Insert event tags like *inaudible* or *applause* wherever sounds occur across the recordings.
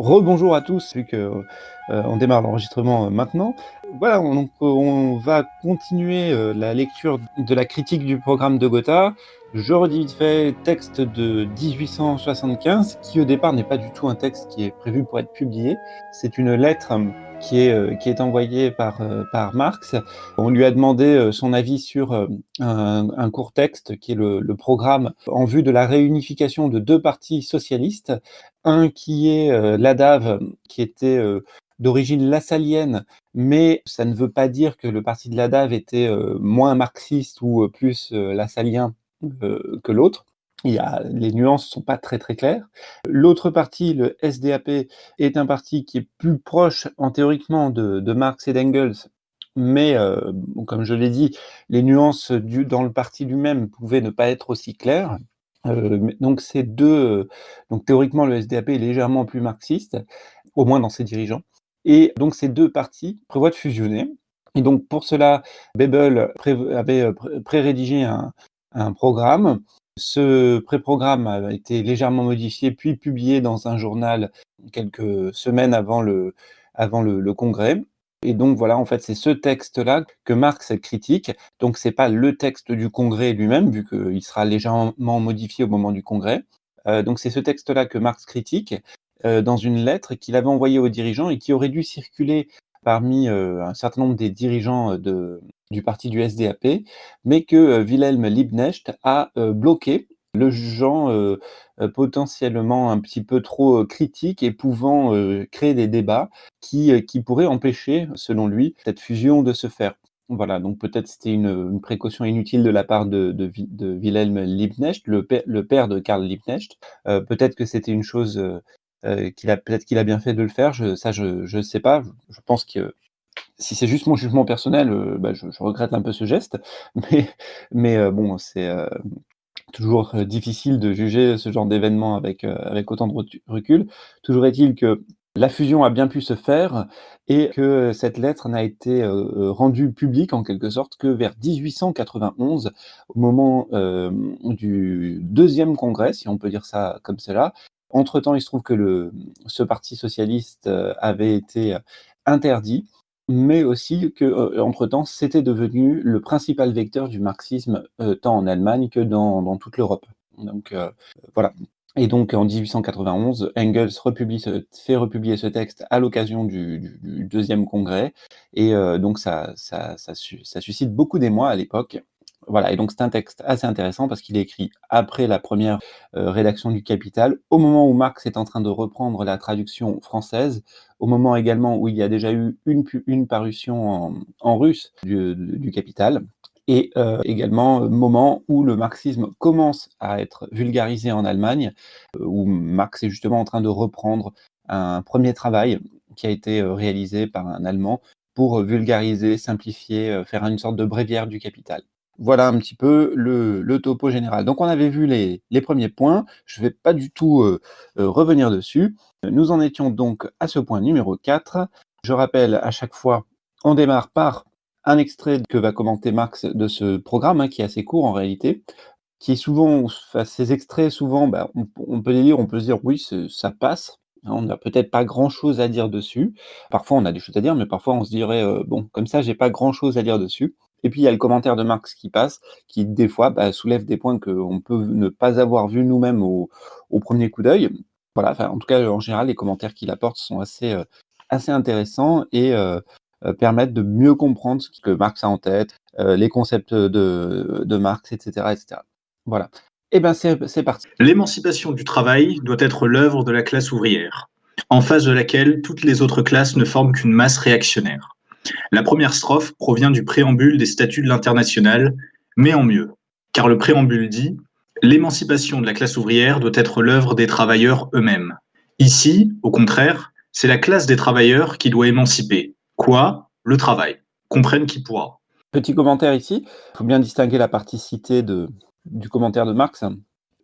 Rebonjour à tous, vu que euh, démarre l'enregistrement euh, maintenant. Voilà, on, donc, on va continuer euh, la lecture de la critique du programme de Gotha. Je redis vite fait, texte de 1875, qui au départ n'est pas du tout un texte qui est prévu pour être publié. C'est une lettre qui est, qui est envoyée par, par Marx. On lui a demandé son avis sur un, un court texte qui est le, le, programme en vue de la réunification de deux partis socialistes. Un qui est l'ADAV, qui était d'origine lassalienne, mais ça ne veut pas dire que le parti de l'ADAV était moins marxiste ou plus lassalien que l'autre. Il y a, les nuances ne sont pas très très claires. L'autre parti, le SDAP, est un parti qui est plus proche en théoriquement de, Marx et d'Engels, mais euh, comme je l'ai dit, les nuances dans le parti lui-même pouvaient ne pas être aussi claires. Euh, donc ces deux, donc théoriquement le SDAP est légèrement plus marxiste, au moins dans ses dirigeants. Et donc ces deux partis prévoient de fusionner. Et donc pour cela, Bebel avait pré-rédigé un, un programme. Ce pré-programme a été légèrement modifié, puis publié dans un journal quelques semaines avant le, congrès. Et donc voilà, en fait, c'est ce texte-là que Marx critique. Donc c'est pas le texte du Congrès lui-même, vu qu'il sera légèrement modifié au moment du Congrès. Euh, donc c'est ce texte-là que Marx critique euh, dans une lettre qu'il avait envoyée aux dirigeants et qui aurait dû circuler parmi euh, un certain nombre des dirigeants de, du parti du SDAP, mais que Wilhelm Liebknecht a bloqué le jugeant euh, euh, potentiellement un petit peu trop euh, critique et pouvant créer des débats qui, qui pourraient empêcher, selon lui, cette fusion de se faire. Voilà, donc peut-être c'était une, précaution inutile de la part de, Wilhelm Liebknecht, le, père, de Karl Liebknecht. Euh, peut-être que c'était une chose euh, qu'il a peut-être qu'il a bien fait de le faire. Je, ça, je ne sais pas. Je, pense que si c'est juste mon jugement personnel, euh, bah, je, regrette un peu ce geste. *laughs* Mais, mais bon, c'est toujours euh, difficile de juger ce genre d'événement avec, euh, avec autant de recul. Toujours est-il que la fusion a bien pu se faire et que cette lettre n'a été euh, rendue publique en quelque sorte que vers 1891, au moment euh, du deuxième congrès, si on peut dire ça comme cela. Entre-temps, il se trouve que ce parti socialiste avait été interdit mais aussi que, euh, entre-temps, c'était devenu le principal vecteur du marxisme, euh, tant en Allemagne que dans, toute l'Europe. Donc euh, voilà. Et donc en 1891, Engels fait republier ce texte à l'occasion du, deuxième congrès, et euh, donc ça, suscite beaucoup d'émoi à l'époque. Voilà, et donc c'est un texte assez intéressant parce qu'il est écrit après la première euh, rédaction du Capital, au moment où Marx est en train de reprendre la traduction française, au moment également où il y a déjà eu une, parution en, russe du, Capital, et euh, également moment où le marxisme commence à être vulgarisé en Allemagne, euh, où Marx est justement en train de reprendre un premier travail qui a été euh, réalisé par un Allemand pour vulgariser, simplifier, euh, faire une sorte de bréviaire du Capital. Voilà un petit peu le, topo général. Donc on avait vu les, premiers points, je ne vais pas du tout euh, euh, revenir dessus. Nous en étions donc à ce point numéro 4. Je rappelle à chaque fois, on démarre par un extrait que va commenter Marx de ce programme, hein, qui est assez court en réalité, qui souvent, enfin, ces extraits, souvent, bah, on, on, peut les lire, on peut se dire oui, ça passe, hein, on n'a peut-être pas grand-chose à dire dessus. Parfois, on a des choses à dire, mais parfois, on se dirait, euh, bon, comme ça, j'ai pas grand-chose à dire dessus. Et puis il y a le commentaire de Marx qui passe, qui des fois bah, soulève des points qu'on peut ne pas avoir vus nous-mêmes au, premier coup d'œil. Voilà, en tout cas, en général, les commentaires qu'il apporte sont assez, euh, intéressants et euh, euh, permettent de mieux comprendre ce que Marx a en tête, les concepts de, de, Marx, etc. etc. Voilà. Eh bien, c'est parti. L'émancipation du travail doit être l'œuvre de la classe ouvrière, en face de laquelle toutes les autres classes ne forment qu'une masse réactionnaire. La première strophe provient du préambule des statuts de l'international, mais en mieux, car le préambule dit L'émancipation de la classe ouvrière doit être l'œuvre des travailleurs eux-mêmes. Ici, au contraire, c'est la classe des travailleurs qui doit émanciper. Quoi? Le travail. Comprenne qui pourra. Petit commentaire ici, il faut bien distinguer la partie citée du commentaire de Marx.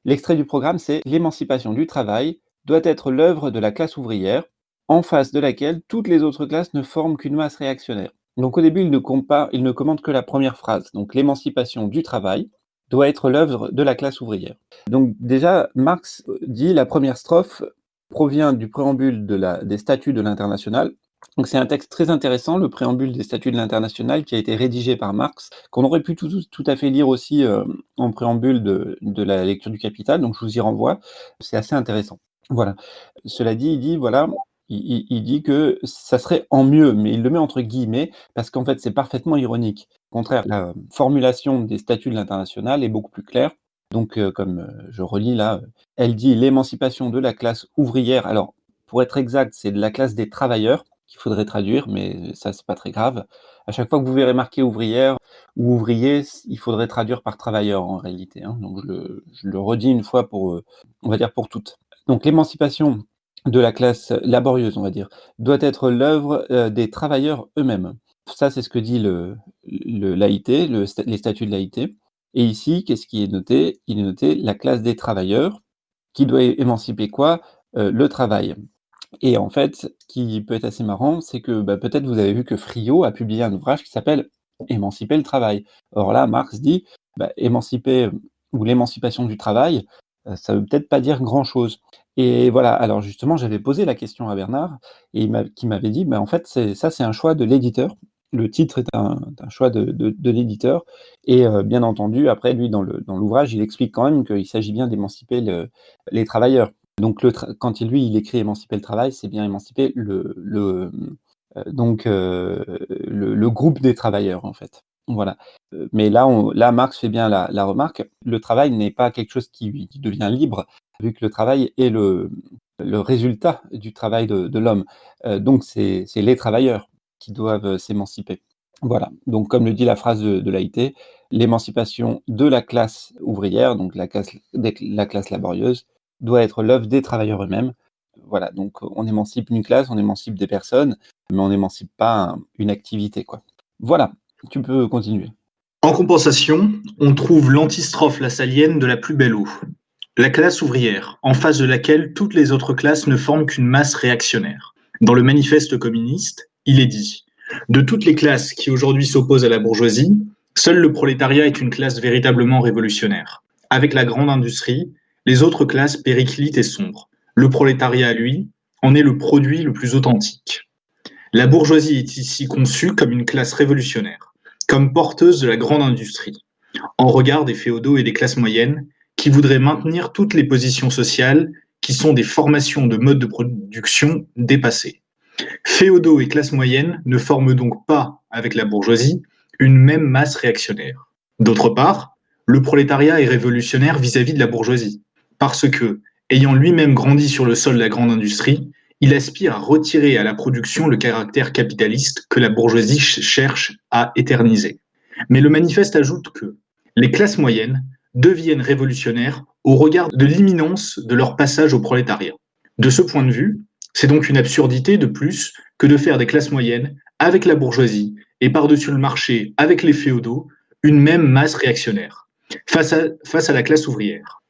L'extrait du programme, c'est L'émancipation du travail doit être l'œuvre de la classe ouvrière, en face de laquelle toutes les autres classes ne forment qu'une masse réactionnaire. Donc au début, il ne, il ne commente que la première phrase, donc l'émancipation du travail doit être l'œuvre de la classe ouvrière. Donc déjà, Marx dit la première strophe provient du préambule des statuts de l'international. Donc c'est un texte très intéressant, le préambule des statuts de l'international, qui a été rédigé par Marx, qu'on aurait pu tout, tout, à fait lire aussi euh, en préambule de, de, la lecture du Capital, donc je vous y renvoie, c'est assez intéressant. Voilà. Cela dit, il dit, voilà, il, dit que ça serait en mieux, mais il le met entre guillemets, parce qu'en fait c'est parfaitement ironique. Au contraire, la formulation des statuts de l'international est beaucoup plus claire. Donc, euh, comme euh, je relis là, elle dit l'émancipation de la classe ouvrière. Alors, pour être exact, c'est de la classe des travailleurs qu'il faudrait traduire, mais ça, c'est pas très grave. À chaque fois que vous verrez marqué ouvrière ou ouvrier, il faudrait traduire par travailleur en réalité. Hein. Donc, je le, je le, redis une fois pour, euh, on va dire pour toutes. Donc, l'émancipation de la classe laborieuse, on va dire, doit être l'œuvre euh, des travailleurs eux-mêmes. Ça, c'est ce que dit le, l'AIT, le, les statuts de l'AIT. Et ici, qu'est-ce qui est noté? Il est noté la classe des travailleurs, qui doit émanciper quoi? Euh, Le travail. Et en fait, ce qui peut être assez marrant, c'est que bah, peut-être vous avez vu que Friot a publié un ouvrage qui s'appelle Émanciper le travail. Or là, Marx dit bah, émanciper ou l'émancipation du travail, ça ne veut peut-être pas dire grand-chose. Et voilà, alors justement, j'avais posé la question à Bernard, et il qui m'avait dit, bah, en fait, ça, c'est un choix de l'éditeur. Le titre est un, choix de, l'éditeur. Et euh, bien entendu, après, lui, dans l'ouvrage, il explique quand même qu'il s'agit bien d'émanciper le, les travailleurs. Donc, quand il, lui, il écrit émanciper le travail, c'est bien émanciper le, euh, euh, groupe des travailleurs, en fait. Voilà. Euh, mais là, Marx fait bien la, remarque. Le travail n'est pas quelque chose qui, devient libre, vu que le travail est le, résultat du travail de, l'homme. Euh, donc, c'est les travailleurs qui doivent s'émanciper. Voilà. Donc, comme le dit la phrase de, de l'émancipation de la classe ouvrière, donc la classe, la classe laborieuse, doit être l'œuvre des travailleurs eux-mêmes. Voilà. Donc, on émancipe une classe, on émancipe des personnes, mais on n'émancipe pas une activité, quoi. Voilà. Tu peux continuer. En compensation, on trouve l'antistrophe lassalienne de la plus belle eau. La classe ouvrière, en face de laquelle toutes les autres classes ne forment qu'une masse réactionnaire. Dans le manifeste communiste, il est dit De toutes les classes qui aujourd'hui s'opposent à la bourgeoisie, seul le prolétariat est une classe véritablement révolutionnaire. Avec la grande industrie, les autres classes périclitent et sombrent. Le prolétariat, lui, en est le produit le plus authentique. La bourgeoisie est ici conçue comme une classe révolutionnaire, comme porteuse de la grande industrie, en regard des féodaux et des classes moyennes qui voudraient maintenir toutes les positions sociales qui sont des formations de modes de production dépassés. Féodaux et classes moyennes ne forment donc pas, avec la bourgeoisie, une même masse réactionnaire. D'autre part, le prolétariat est révolutionnaire vis-à-vis -vis de la bourgeoisie, parce que, ayant lui-même grandi sur le sol de la grande industrie, il aspire à retirer à la production le caractère capitaliste que la bourgeoisie cherche à éterniser. Mais le manifeste ajoute que les classes moyennes deviennent révolutionnaires au regard de l'imminence de leur passage au prolétariat. De ce point de vue, c'est donc une absurdité de plus que de faire des classes moyennes avec la bourgeoisie et par-dessus le marché avec les féodaux une même masse réactionnaire face à, la classe ouvrière.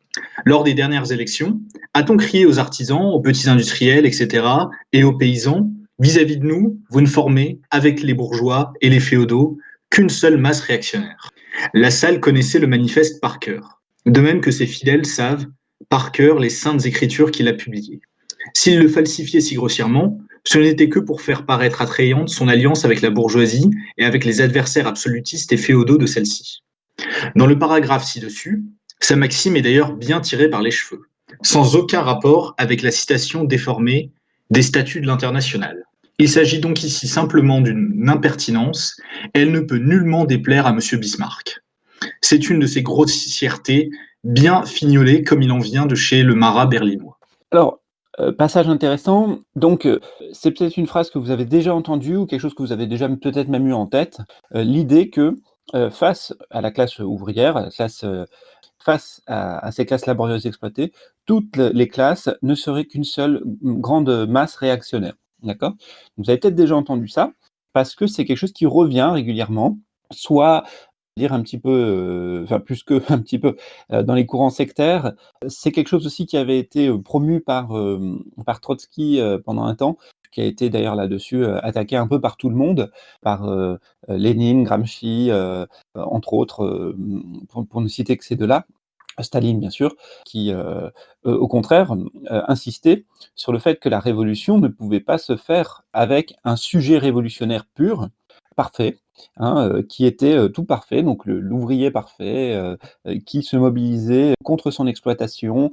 Lors des dernières élections, a-t-on crié aux artisans, aux petits industriels, etc., et aux paysans, vis-à-vis -vis de nous, vous ne formez, avec les bourgeois et les féodaux, qu'une seule masse réactionnaire La salle connaissait le manifeste par cœur, de même que ses fidèles savent par cœur les saintes écritures qu'il a publiées. S'il le falsifiait si grossièrement, ce n'était que pour faire paraître attrayante son alliance avec la bourgeoisie et avec les adversaires absolutistes et féodaux de celle-ci. Dans le paragraphe ci-dessus, sa maxime est d'ailleurs bien tirée par les cheveux, sans aucun rapport avec la citation déformée des statuts de l'international. Il s'agit donc ici simplement d'une impertinence, elle ne peut nullement déplaire à M. Bismarck. C'est une de ces grossièretés bien fignolées comme il en vient de chez le marat berlinois. Alors, euh, passage intéressant, donc euh, c'est peut-être une phrase que vous avez déjà entendue ou quelque chose que vous avez déjà peut-être même eu en tête, euh, l'idée que face à la classe ouvrière, à la classe face à, ces classes laborieuses exploitées, toutes les classes ne seraient qu'une seule grande masse réactionnaire. D'accord? Vous avez peut-être déjà entendu ça, parce que c'est quelque chose qui revient régulièrement, soit dire un petit peu, euh, enfin plus que *laughs* un petit peu, euh, dans les courants sectaires. C'est quelque chose aussi qui avait été euh, promu par, par Trotsky pendant un temps, qui a été d'ailleurs là-dessus attaqué un peu par tout le monde, par Lénine, Gramsci, entre autres, pour, ne citer que ces deux-là. Staline bien sûr, qui, au contraire, insistait sur le fait que la révolution ne pouvait pas se faire avec un sujet révolutionnaire pur, parfait, hein, qui était, tout parfait, donc l'ouvrier parfait, qui se mobilisait contre son exploitation,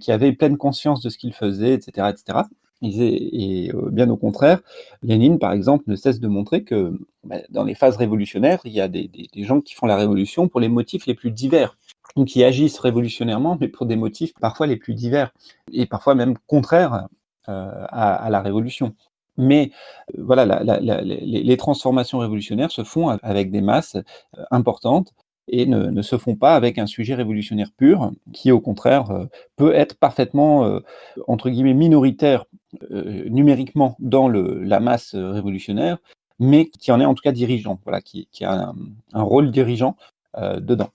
qui avait pleine conscience de ce qu'il faisait et cetera et heu, bien au contraire, Lénine par exemple ne cesse de montrer que, bah, dans les phases révolutionnaires, il y a des gens qui font la révolution pour les motifs les plus divers, ou qui agissent révolutionnairement, mais pour des motifs parfois les plus divers et parfois même contraires, heu, à la révolution. Mais voilà, la la les transformations révolutionnaires se font avec des masses, importantes et ne se font pas avec un sujet révolutionnaire pur, qui au contraire, heu, peut être parfaitement, heu, entre guillemets «minoritaire», heu, numériquement dans la masse révolutionnaire, mais qui en est en tout cas dirigeant, voilà, qui a un rôle dirigeant, dedans.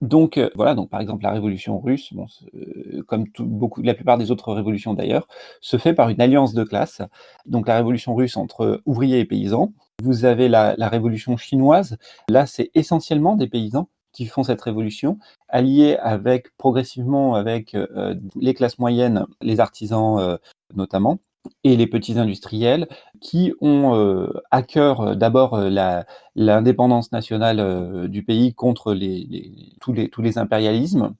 Donc voilà, donc par exemple la révolution russe, comme beaucoup la plupart des autres révolutions d'ailleurs, se fait par une alliance de classes. Donc la révolution russe entre ouvriers et paysans. Vous avez la révolution chinoise, là c'est essentiellement des paysans qui font cette révolution, alliés avec progressivement avec, heu, les classes moyennes, les artisans, heu, notamment et les petits industriels qui ont, à cœur d'abord, l'indépendance nationale, du pays contre les tous les tous les impérialismes,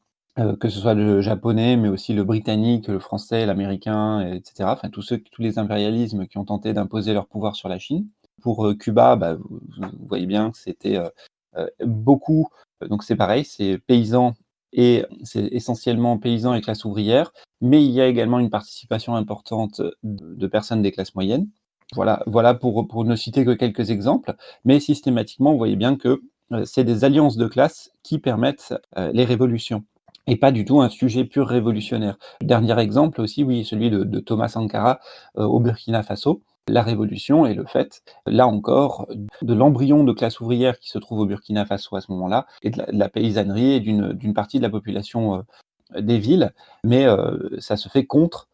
que ce soit le japonais, mais aussi le britannique, le français, l'américain et cetera, enfin tous ceux tous les impérialismes qui ont tenté d'imposer leur pouvoir sur la Chine. Pour, heu, Cuba, bah, vous voyez bien que c'était, heu heu, beaucoup donc c'est pareil, c'est paysans et c'est essentiellement paysans et classe ouvrière, mais il y a également une participation importante de personnes des classes moyennes. Voilà voilà pour ne citer que quelques exemples, mais systématiquement, vous voyez bien que, c'est des alliances de classes qui permettent, les révolutions et pas du tout un sujet pur révolutionnaire. Dernier exemple aussi, oui, celui de Thomas Sankara, au Burkina Faso. La révolution est le fait, là encore, de l'embryon de classe ouvrière qui se trouve au Burkina Faso à ce moment-là et de la paysannerie et d'une partie de la population, heu, des villes, mais heu, ça se fait contre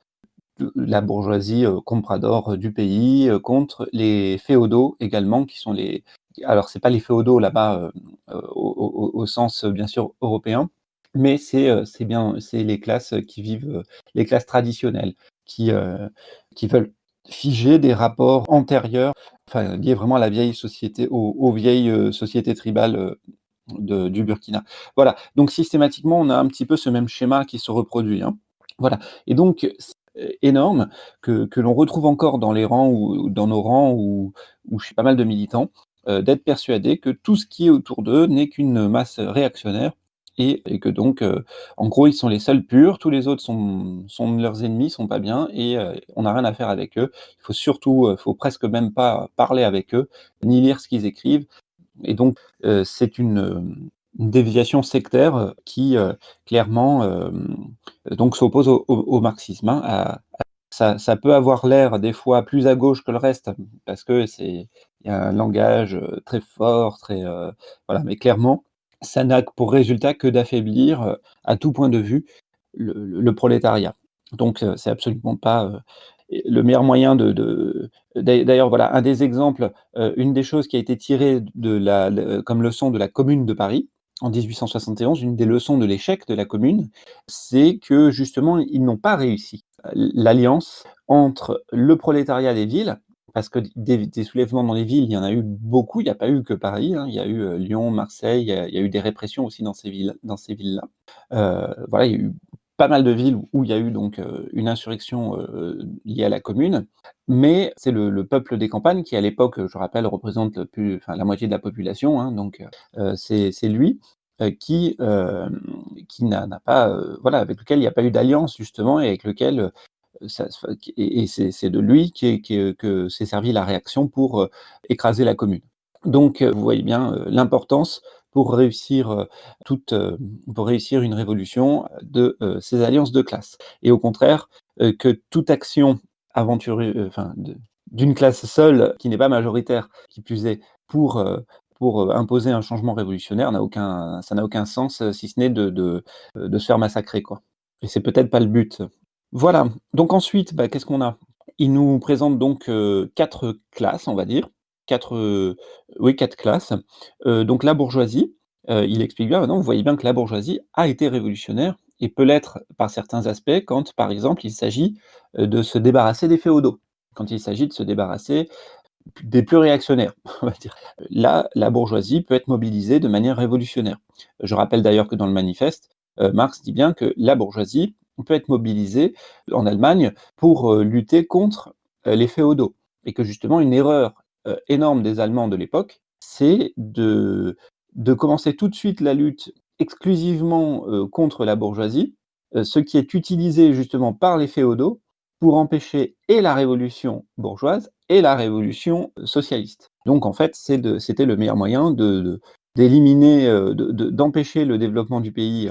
la bourgeoisie, heu, compradore du pays, contre les féodaux également qui sont les alors c'est pas les féodaux là-bas, au sens bien sûr européen, mais c'est, bien les classes qui vivent, les classes traditionnelles qui, qui veulent figer des rapports antérieurs, enfin liés vraiment à la vieille société, aux vieilles, heu, sociétés tribales, heu, de du Burkina. Voilà, donc systématiquement, on a un petit peu ce même schéma qui se reproduit, hein. Voilà et donc énorme que que l'on retrouve encore dans les rangs ou dans nos rangs ou ou chez pas mal de militants, heu, d'être persuadés que tout ce qui est autour d'eux n'est qu'une masse réactionnaire et que donc heu, en gros, ils sont les seuls purs, tous les autres sont leurs ennemis, sont pas bien et heu, on n'a rien à faire avec eux. Il faut surtout, heu, faut presque même pas parler avec eux, ni lire ce qu'ils écrivent et donc c'est une, déviation sectaire qui, clairement, donc s'oppose au marxisme, hein, ça peut avoir l'air des fois plus à gauche que le reste parce que c'est y a un langage, très fort, très, voilà, mais clairement, ça n'a pour résultat que d'affaiblir, heu, à tout point de vue, le prolétariat. Donc heu, c'est absolument pas, heu, le meilleur moyen de de d'ail d'ailleurs voilà, un des exemples, une des choses qui a été tirée comme leçon de la Commune de Paris, en 1871, une des leçons de l'échec de la Commune, c'est que justement, ils n'ont pas réussi. L'alliance entre le prolétariat des villes, parce que des soulèvements dans les villes, il y en a eu beaucoup, il y a pas eu que Paris, hein, il y a eu, heu, Lyon, Marseille, il y a eu des répressions aussi dans ces villes villes-là. Heu, voilà, il y a eu pas mal de villes où il y a eu donc heu, une insurrection, liée à la Commune, mais c'est le le peuple des campagnes qui à l'époque, je rappelle, représente la moitié de la population, hein, donc c'est lui, qui, n'a pas, voilà, avec lequel il y a pas eu d'alliance justement et avec lequel, se et c'est de lui qu'est qu'est que s'est servie la réaction pour, heu, écraser la Commune. Donc vous voyez bien, l'importance pour réussir, une révolution de, ces alliances de classe et au contraire, que toute action aventurée, heu, enfin d'une classe seule qui n'est pas majoritaire, qui plus est, pour, imposer un changement révolutionnaire ça n'a aucun sens, si ce n'est de se faire massacrer, quoi et c'est peut-être pas le but. Voilà, donc ensuite, bah, qu'est-ce qu'on a? Il nous présente donc heu, 4 classes, on va dire, 4, heu, oui 4 classes, heu, donc la bourgeoisie, il explique bien: «Maintenant, vous voyez bien que la bourgeoisie a été révolutionnaire et peut l'être par certains aspects quand, par exemple, il s'agit, de se débarrasser des féodaux, quand il s'agit de se débarrasser des plus réactionnaires, *laughs* on va dire. Là, la bourgeoisie peut être mobilisée de manière révolutionnaire. Je rappelle d'ailleurs que dans le manifeste, Marx dit bien que la bourgeoisie peut être mobilisée en Allemagne pour lutter contre les féodaux et que justement une erreur énorme des Allemands de l'époque, c'est de de commencer tout de suite la lutte exclusivement, contre la bourgeoisie, ce qui est utilisé justement par les féodaux pour empêcher et la révolution bourgeoise et la révolution socialiste. Donc en fait, c'était le meilleur moyen de d'éliminer, d'empêcher le développement du pays,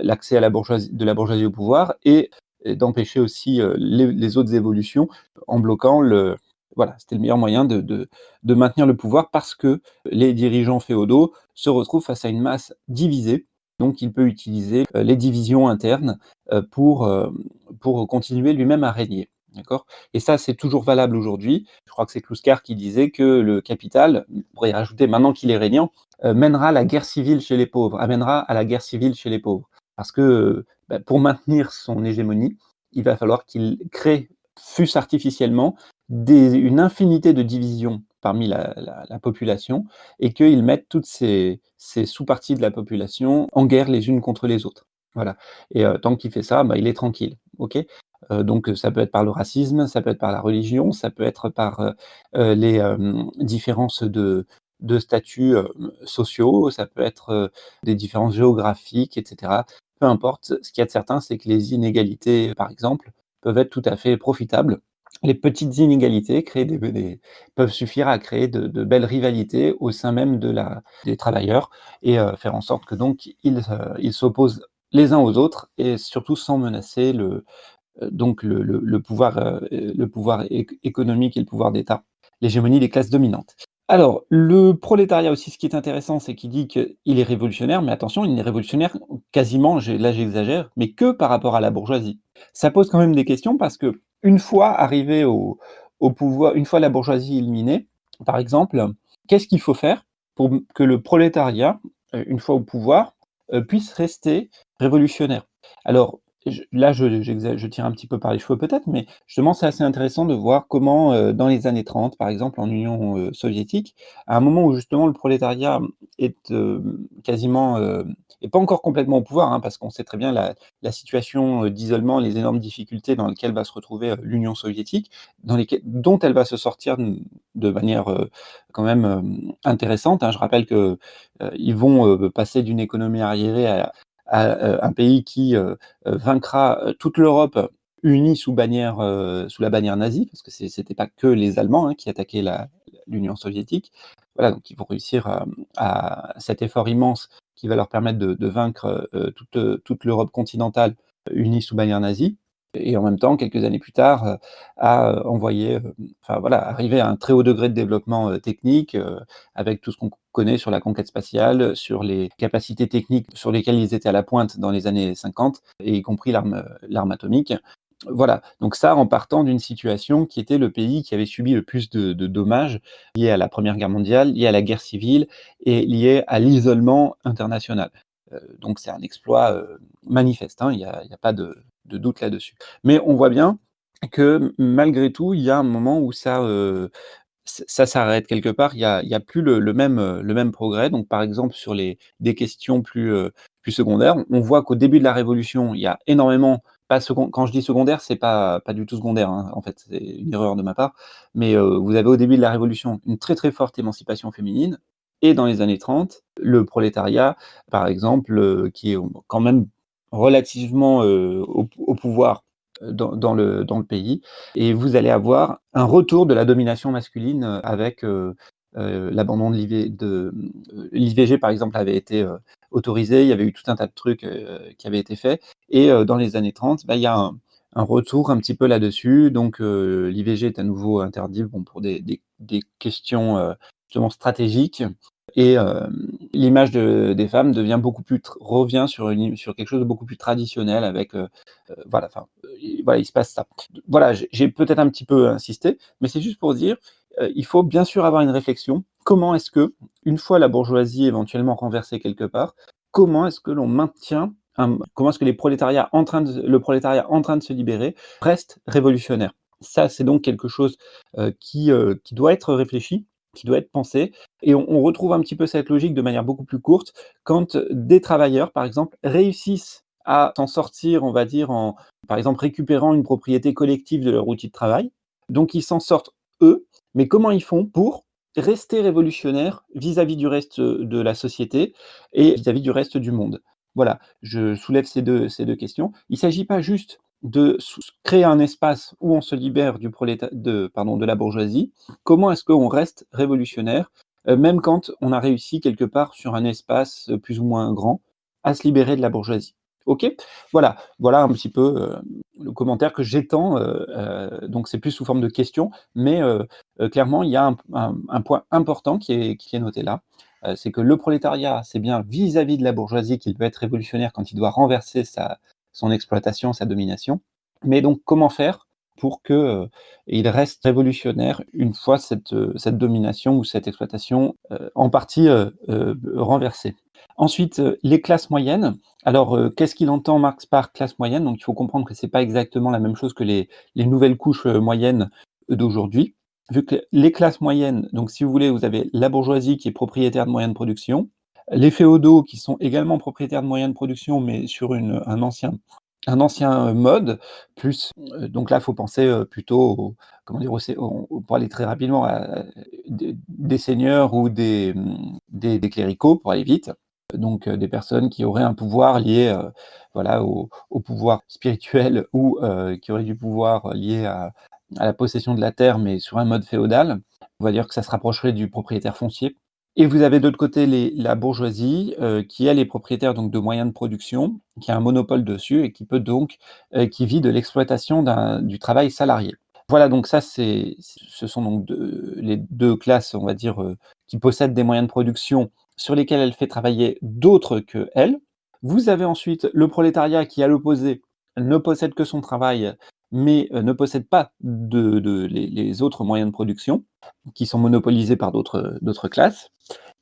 l'accès à la bourgeoisie de la bourgeoisie au pouvoir et d'empêcher aussi, les les autres évolutions en bloquant le voilà, c'était le meilleur moyen de de maintenir le pouvoir parce que les dirigeants féodaux se retrouvent face à une masse divisée, donc il peut utiliser, les divisions internes, pour, pour continuer lui-même à régner? Et ça, c'est toujours valable aujourd'hui. Je crois que c'est Kluskar qui disait que le capital, on pourrait y rajouter maintenant qu'il est régnant, mènera la guerre civile chez les pauvres, amènera à la guerre civile chez les pauvres. Parce que, bah, pour maintenir son hégémonie, il va falloir qu'il crée, fût-ce artificiellement, une infinité de divisions parmi la la la population et qu'il mette toutes ces sous-parties de la population en guerre les unes contre les autres. Voilà et heu, tant qu'il fait ça, bah, il est tranquille? Heu, donc ça peut être par le racisme, ça peut être par la religion, ça peut être par, les, différences de de statuts, sociaux, ça peut être, des différences géographiques et cetera. Peu importe, ce qu'il y a de certain, c'est que les inégalités, par exemple, peuvent être tout à fait profitables les petites inégalités créent des des peuvent suffire à créer de belles rivalités au sein même des travailleurs et heu, faire en sorte que donc ils, heu, ils s'opposent les uns aux autres et surtout sans menacer le, le pouvoir, économique et le pouvoir d'État, l'hégémonie des classes dominantes. Alors, le prolétariat aussi, ce qui est intéressant, c'est qu'il dit qu'il est révolutionnaire, mais attention, il n'est révolutionnaire quasiment, là j'exagère, mais que par rapport à la bourgeoisie. Ça pose quand même des questions parce qu'une fois arrivé au pouvoir, une fois la bourgeoisie éliminée, par exemple, qu'est-ce qu'il faut faire pour que le prolétariat, heu, une fois au pouvoir, heu, puisse rester révolutionnaire? Alors, là, je tire un petit peu par les cheveux peut-être, mais justement, c'est assez intéressant de voir comment, heu, dans les années 30, par exemple, en Union, heu, soviétique, à un moment où justement le prolétariat est, hem, quasiment, pas encore complètement au pouvoir, hein, parce qu'on sait très bien la situation, d'isolement, les énormes difficultés dans lesquelles va se retrouver, l'Union soviétique, dont elle va se sortir de manière, quand même, intéressante, hein. Je rappelle que, ils vont, passer d'une économie arriérée à heu, un pays qui, heu heu, vaincra, toute l'Europe unie sous la bannière nazie, parce que c'est c'était pas que les Allemands, hein, qui attaquaient l'Union soviétique. Voilà, donc ils vont réussir à, cet effort immense qui va leur permettre de vaincre, toute, toute l'Europe continentale unie sous bannière nazie et en même temps, quelques années plus tard, à, heu, envoyer, heu, enfin voilà, arriver à un très haut degré de développement, technique, avec tout ce qu'on connaît sur la conquête spatiale, sur les capacités techniques sur lesquelles ils étaient à la pointe dans les années 50 et y compris l'arme, atomique. Voilà, donc ça en partant d'une situation qui était le pays qui avait subi le plus de dommages liés à la 1re guerre mondiale, liés à la guerre civile et liés à l'isolement international. Donc c'est un exploit, manifeste, hein, il y a il y a pas de de doute là-dessus. Mais on voit bien que malgré tout, il y a un moment où ça, heu, ç ça s'arrête quelque part, il y a a plus le le même, heu, le même progrès. Donc par exemple sur les des questions plus, heu, plus secondaires, on voit qu'au début de la révolution, il y a énormément pas second quand je dis secondaire, c'est pas pas du tout secondaire, hein, en fait, c'est une erreur de ma part, mais vous avez au début de la révolution une très, très forte émancipation féminine et dans les années 30, le prolétariat, par exemple, qui est quand même relativement, heu, au pou au pouvoir, heu, dans le dans le pays. Et vous allez avoir un retour de la domination masculine, heu, avec, l'abandon de l'IV de, l'IVG par exemple avait été, autorisé, il y avait eu tout un tas de trucs, qui avaient été faits. Et dans les années 30, bah, il y a un retour un petit peu là-dessus. Donc l'IVG est à nouveau interdit, bon pour des des des questions, justement stratégiques et hem, l'image de des femmes revient sur quelque chose de beaucoup plus traditionnel avec, heu heu, voilà, enfin, voilà, il se passe ça. Voilà, j'ai peut-être un petit peu insisté, mais c'est juste pour dire, il faut bien sûr avoir une réflexion. Comment est-ce que, une fois la bourgeoisie éventuellement renversée quelque part, comment est-ce que l'on maintient comment est-ce que le prolétariat en train de se libérer reste révolutionnaire? Ça, c'est donc quelque chose euh, euh, qui doit être réfléchi, doit être pensé. Et on, on, retrouve un petit peu cette logique de manière beaucoup plus courte quand des travailleurs, par exemple, réussissent à s'en sortir, on va dire, en, par exemple, récupérant une propriété collective de leur outil de travail. Donc, ils s'en sortent eux, mais comment ils font pour rester révolutionnaires vis-à-vis du reste de la société et vis-à-vis du reste du monde? Voilà, je soulève ces deux, ces deux questions. Il ne s'agit pas juste de créer un espace où on se libère du de, de la bourgeoisie. Comment est-ce qu'on reste révolutionnaire, euh, même quand on a réussi quelque part sur un espace plus ou moins grand à se libérer de la bourgeoisie? Ok, voilà, un petit peu euh, le commentaire que j'étends. Euh, euh, donc c'est plus sous forme de question, mais clairement il y a un, point important qui est, qui est noté là, c'est que le prolétariat, c'est bien vis-à-vis de la bourgeoisie qu'il peut être révolutionnaire quand il doit renverser sa, son exploitation, sa domination. Mais donc comment faire pour qu'il reste révolutionnaire une fois cette, cette domination ou cette exploitation en partie renversée? Ensuite, les classes moyennes. Alors, euh, qu'est-ce qu'il entend Marx par classe moyenne? Donc, il faut comprendre que ce n'est pas exactement la même chose que les, nouvelles couches euh, moyennes d'aujourd'hui. Vu que les classes moyennes, donc si vous voulez, vous avez la bourgeoisie qui est propriétaire de moyens de production, les féodaux qui sont également propriétaires de moyens de production, mais sur un ancien un ancien mode, plus, euh, donc là, il faut penser plutôt, comment dire, pour aller très rapidement, à, des, seigneurs ou des, des, cléricaux, pour aller vite, donc euh, des personnes qui auraient un pouvoir lié euh, voilà, au, pouvoir spirituel *laughs* ou euh, qui auraient du pouvoir lié à, la possession de la terre, mais sur un mode féodal. On va dire que ça se rapprocherait du propriétaire foncier. Et vous avez d'autre côté les, la bourgeoisie, qui est les propriétaires donc, de moyens de production, qui a un monopole dessus et qui peut donc, qui vit de l'exploitation du travail salarié. Voilà, donc ça, c'est, ce sont donc les deux classes, on va dire, qui possèdent des moyens de production sur lesquels elle fait travailler d'autres que elle. Vous avez ensuite le prolétariat qui, à l'opposé, ne possède que son travail, mais euh, ne possède pas les, autres moyens de production, qui sont monopolisés par d'autres classes.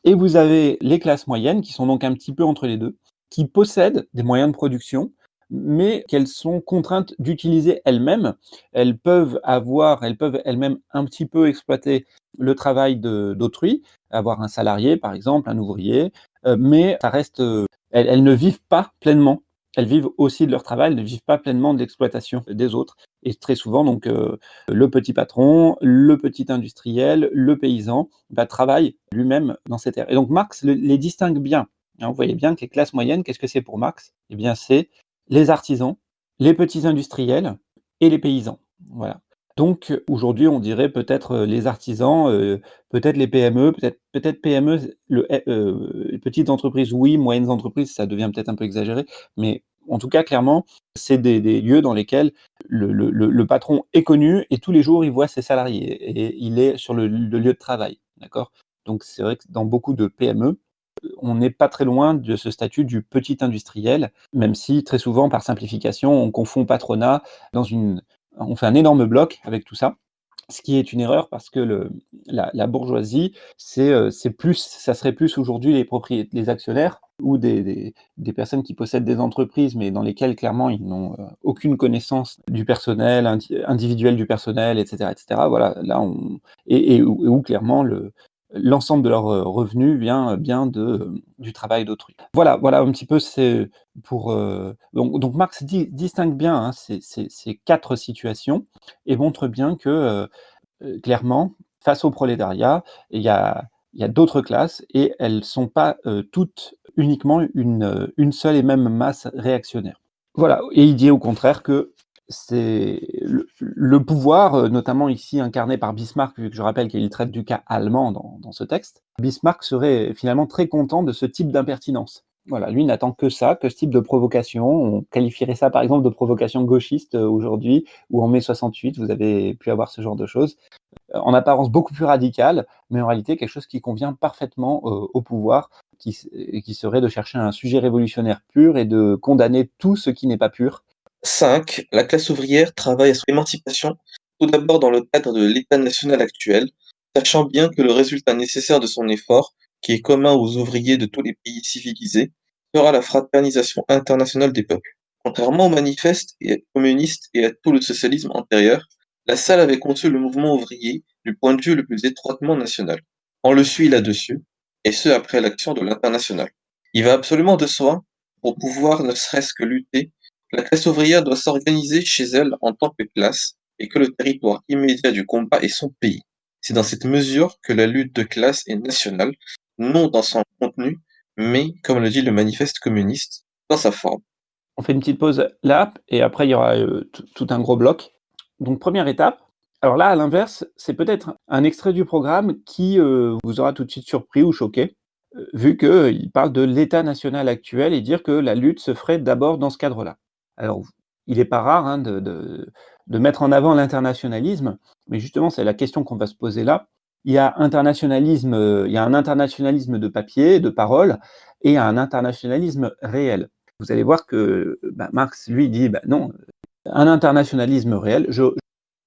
Et vous avez les classes moyennes, qui sont donc un petit peu entre les deux, qui possèdent des moyens de production, mais qu'elles sont contraintes d'utiliser elles-mêmes. Elles peuvent avoir, elles peuvent elles-mêmes un petit peu exploiter le travail d'autrui, avoir un salarié par exemple, un ouvrier, euh, mais ça reste, euh, elles, ne vivent pas pleinement. Elles vivent aussi de leur travail, elles ne vivent pas pleinement de l'exploitation des autres. Et très souvent, donc, euh, le petit patron, le petit industriel, le paysan, bah, travaille lui-même dans cette ère. Et donc Marx les distingue bien. Hein, vous voyez bien que les classes moyennes, qu'est-ce que c'est pour Marx? Eh bien, c'est les artisans, les petits industriels et les paysans. Voilà. Donc aujourd'hui, on dirait peut-être euh, les artisans, euh, peut-être les PME, peut-être PME, le, euh, les petites entreprises, oui, moyennes entreprises, ça devient peut-être un peu exagéré, mais en tout cas, clairement, c'est des, lieux dans lesquels le, patron est connu et tous les jours, il voit ses salariés et il est sur le, lieu de travail. Donc c'est vrai que dans beaucoup de PME, on n'est pas très loin de ce statut du petit industriel, même si très souvent, par simplification, on confond patronat dans une... On fait un énorme bloc avec tout ça, ce qui est une erreur parce que la, bourgeoisie, euh, c'est plus, ça serait plus aujourd'hui les, les actionnaires ou des, personnes qui possèdent des entreprises, mais dans lesquelles clairement ils n'ont euh, aucune connaissance du personnel, individuel du personnel, etc. etc. Voilà, là on, et, où clairement le, l'ensemble de leur euh, revenu vient euh, bien de, euh, du travail d'autrui. Voilà, voilà un petit peu c'est pour donc, Marx distingue bien hein, ces, quatre situations et montre bien que clairement face au prolétariat il y a, y a d'autres classes et elles sont pas toutes uniquement une, une seule et même masse réactionnaire. Voilà, et il dit au contraire que c'est le, pouvoir, euh, notamment ici incarné par Bismarck, vu que je rappelle qu'il traite du cas allemand dans, ce texte, Bismarck serait finalement très content de ce type d'impertinence. Voilà, lui n'attend que ça, que ce type de provocation. On qualifierait ça par exemple de provocation gauchiste euh, aujourd'hui, ou en mai 68, vous avez pu avoir ce genre de choses. Euh, en apparence beaucoup plus radical, mais en réalité quelque chose qui convient parfaitement au pouvoir, qui serait de chercher un sujet révolutionnaire pur et de condamner tout ce qui n'est pas pur, 5. La classe ouvrière travaille à son émancipation tout d'abord dans le cadre de l'État national actuel, sachant bien que le résultat nécessaire de son effort, qui est commun aux ouvriers de tous les pays civilisés, sera la fraternisation internationale des peuples. Contrairement aux manifestes communistes et à tout le socialisme antérieur, la Salle avait conçu le mouvement ouvrier du point de vue le plus étroitement national. On le suit là-dessus, et ce après l'action de l'Internationale. Il va absolument de soi, pour pouvoir ne serait-ce que lutter, la classe ouvrière doit s'organiser chez elle en tant que classe, et que le territoire immédiat du combat est son pays. C'est dans cette mesure que la lutte de classe est nationale, non dans son contenu, mais, comme le dit le manifeste communiste, dans sa forme. On fait une petite pause là, et après il y aura euh, tout un gros bloc. Donc première étape, alors là, à l'inverse, c'est peut-être un extrait du programme qui euh, vous aura tout de suite surpris ou choqué, euh, vu qu'il parle de l'État national actuel et dire que la lutte se ferait d'abord dans ce cadre-là. Alors, il n'est pas rare hein, de, mettre en avant l'internationalisme, mais justement, c'est la question qu'on va se poser là. Il y a internationalisme, il y a un internationalisme de papier, de parole, et un internationalisme réel. Vous allez voir que bah, Marx, lui, dit bah, non, un internationalisme réel. Je,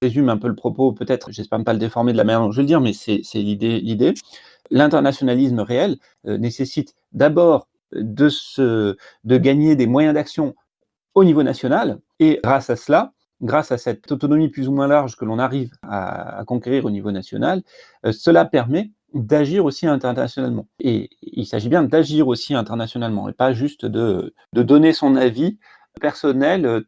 résume un peu le propos, peut-être, j'espère ne pas le déformer de la manière dont je vais le dire, mais c'est l'idée. L'internationalisme réel euh, nécessite d'abord de, de gagner des moyens d'action au niveau national, et grâce à cela, grâce à cette autonomie plus ou moins large que l'on arrive à, conquérir au niveau national, euh, cela permet d'agir aussi internationalement. Et il s'agit bien d'agir aussi internationalement, et pas juste de, donner son avis personnel euh,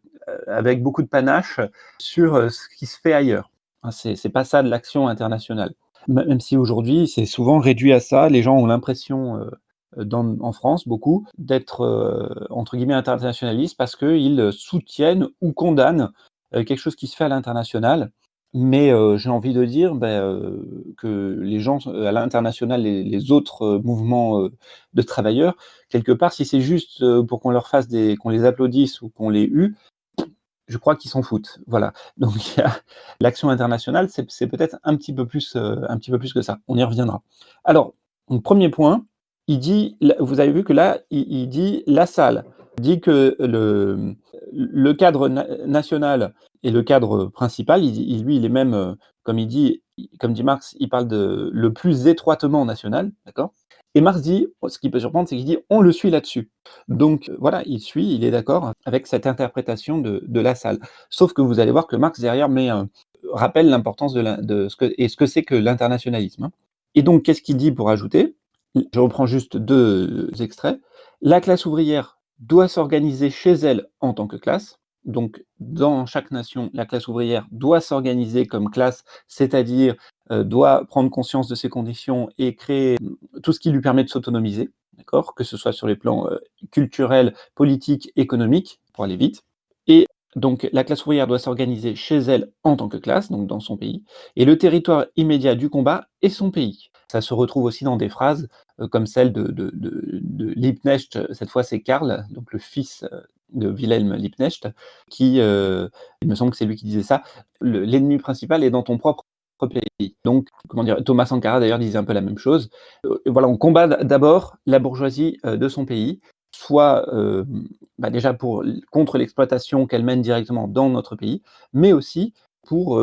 avec beaucoup de panache sur euh, ce qui se fait ailleurs. Hein, c'est pas ça de l'action internationale. Même si aujourd'hui, c'est souvent réduit à ça, les gens ont l'impression, euh, en France, beaucoup, d'être, entre guillemets, internationalistes parce qu'ils soutiennent ou condamnent quelque chose qui se fait à l'international. Mais j'ai envie de dire ben, que les gens à l'international, les, autres mouvements de travailleurs, quelque part, si c'est juste pour qu'on leur fasse des, qu'on les applaudisse ou qu'on les hue, je crois qu'ils s'en foutent. Voilà. Donc l'action internationale, c'est peut-être un petit peu plus, un petit peu plus que ça. On y reviendra. Alors, premier point, il dit, vous avez vu que là, il, dit la salle, dit que le, le cadre national et le cadre principal, il, lui, il est même, euh, comme il dit, comme dit Marx, il parle de le plus étroitement national, d'accord? Et Marx dit, ce qui peut surprendre, c'est qu'il dit on le suit là-dessus. Donc euh, voilà, il suit, il est d'accord avec cette interprétation de, la salle. Sauf que vous allez voir que Marx derrière met, rappelle l'importance de, de, ce que et ce que c'est que l'internationalisme. Hein. Et donc qu'est-ce qu'il dit pour ajouter? Je reprends juste deux extraits. La classe ouvrière doit s'organiser chez elle en tant que classe. Donc, dans chaque nation, la classe ouvrière doit s'organiser comme classe, c'est-à-dire euh, doit prendre conscience de ses conditions et créer euh, tout ce qui lui permet de s'autonomiser, Que ce soit sur les plans euh, culturels, politiques, économiques, pour aller vite. Et donc, la classe ouvrière doit s'organiser chez elle en tant que classe, donc dans son pays, et le territoire immédiat du combat est son pays. Ça se retrouve aussi dans des phrases comme celle de, de, Liebknecht, cette fois c'est Karl, donc le fils de Wilhelm Liebknecht, qui, il me semble que c'est lui qui disait ça, l'ennemi principal est dans ton propre pays. Donc, comment dire, Thomas Sankara d'ailleurs disait un peu la même chose. voilà, on combat d'abord la bourgeoisie de son pays, soit bah, déjà pour, contre l'exploitation qu'elle mène directement dans notre pays, mais aussi pour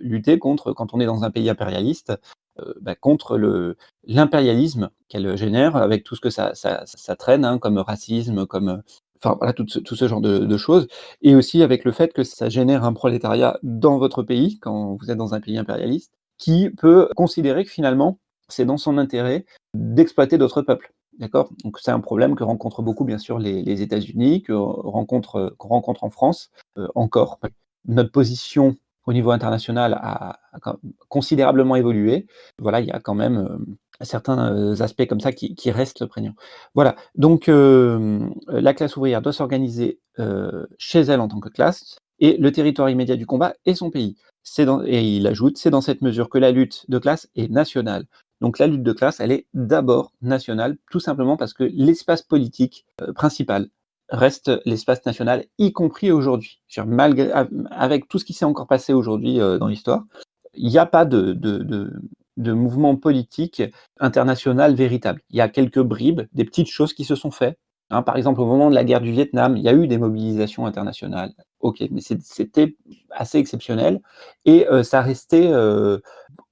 lutter contre, quand on est dans un pays impérialiste, bah, contre l'impérialisme qu'elle génère, avec tout ce que ça, traîne, hein, comme racisme, comme enfin voilà, tout ce, genre de, choses, et aussi avec le fait que ça génère un prolétariat dans votre pays, quand vous êtes dans un pays impérialiste, qui peut considérer que finalement, c'est dans son intérêt d'exploiter d'autres peuples. D'accord? Donc c'est un problème que rencontrent beaucoup, bien sûr, les, États-Unis, qu'on rencontre, en France euh, encore. Notre position au niveau international a, considérablement évolué. Voilà, il y a quand même euh, certains euh, aspects comme ça qui, restent prégnants. Voilà, donc la classe ouvrière doit s'organiser chez elle en tant que classe, et le territoire immédiat du combat est son pays. Et il ajoute, c'est dans cette mesure que la lutte de classe est nationale. Donc la lutte de classe, elle est d'abord nationale, tout simplement parce que l'espace politique euh, principal reste l'espace national, y compris aujourd'hui. Malgré, avec tout ce qui s'est encore passé aujourd'hui euh, dans l'histoire, il n'y a pas de, mouvement politique international véritable. Il y a quelques bribes, des petites choses qui se sont faites. Hein. par exemple, au moment de la guerre du Vietnam, il y a eu des mobilisations internationales, OK, mais c'était assez exceptionnel et ça restait,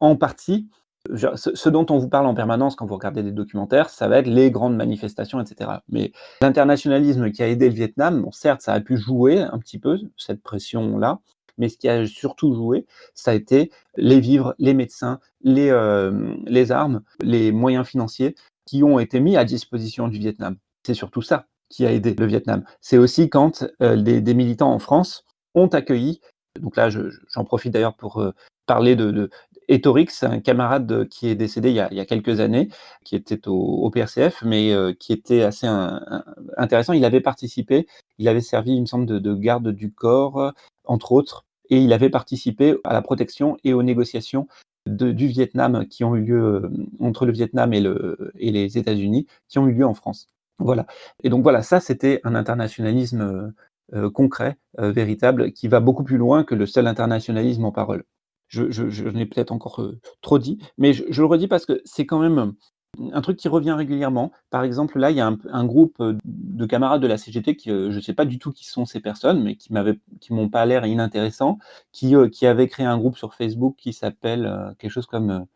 en partie ce dont on vous parle en permanence quand vous regardez des documentaires, ça va être les grandes manifestations et cetera. Mais l'internationalisme qui a aidé le Vietnam, certes, ça a pu jouer un petit peu, cette pression-là, mais ce qui a surtout joué, ça a été les vivres, les médecins, les, les armes, les moyens financiers qui ont été mis à disposition du Vietnam. C'est surtout ça qui a aidé le Vietnam. C'est aussi quand euh, des militants en France ont accueilli, donc là j'en profite d'ailleurs pour euh, parler de Etorix, un camarade qui est décédé il y a, quelques années, qui était au, PRCF, mais euh, qui était assez intéressant. Il avait participé, il avait servi, il me semble, de, garde du corps, entre autres, et il avait participé à la protection et aux négociations du Vietnam qui ont eu lieu entre le Vietnam et, et les États-Unis, qui ont eu lieu en France. Voilà. Et donc voilà, ça c'était un internationalisme euh, euh, concret, euh, véritable, qui va beaucoup plus loin que le seul internationalisme en parole. Je, je, l'ai peut-être encore trop dit, mais je, le redis parce que c'est quand même un truc qui revient régulièrement. Par exemple, là, il y a un, groupe de camarades de la CGT qui, je ne sais pas du tout qui sont ces personnes, mais qui m'avaient, qui m'ont pas l'air inintéressants, qui, qui avaient créé un groupe sur Facebook qui s'appelle quelque chose comme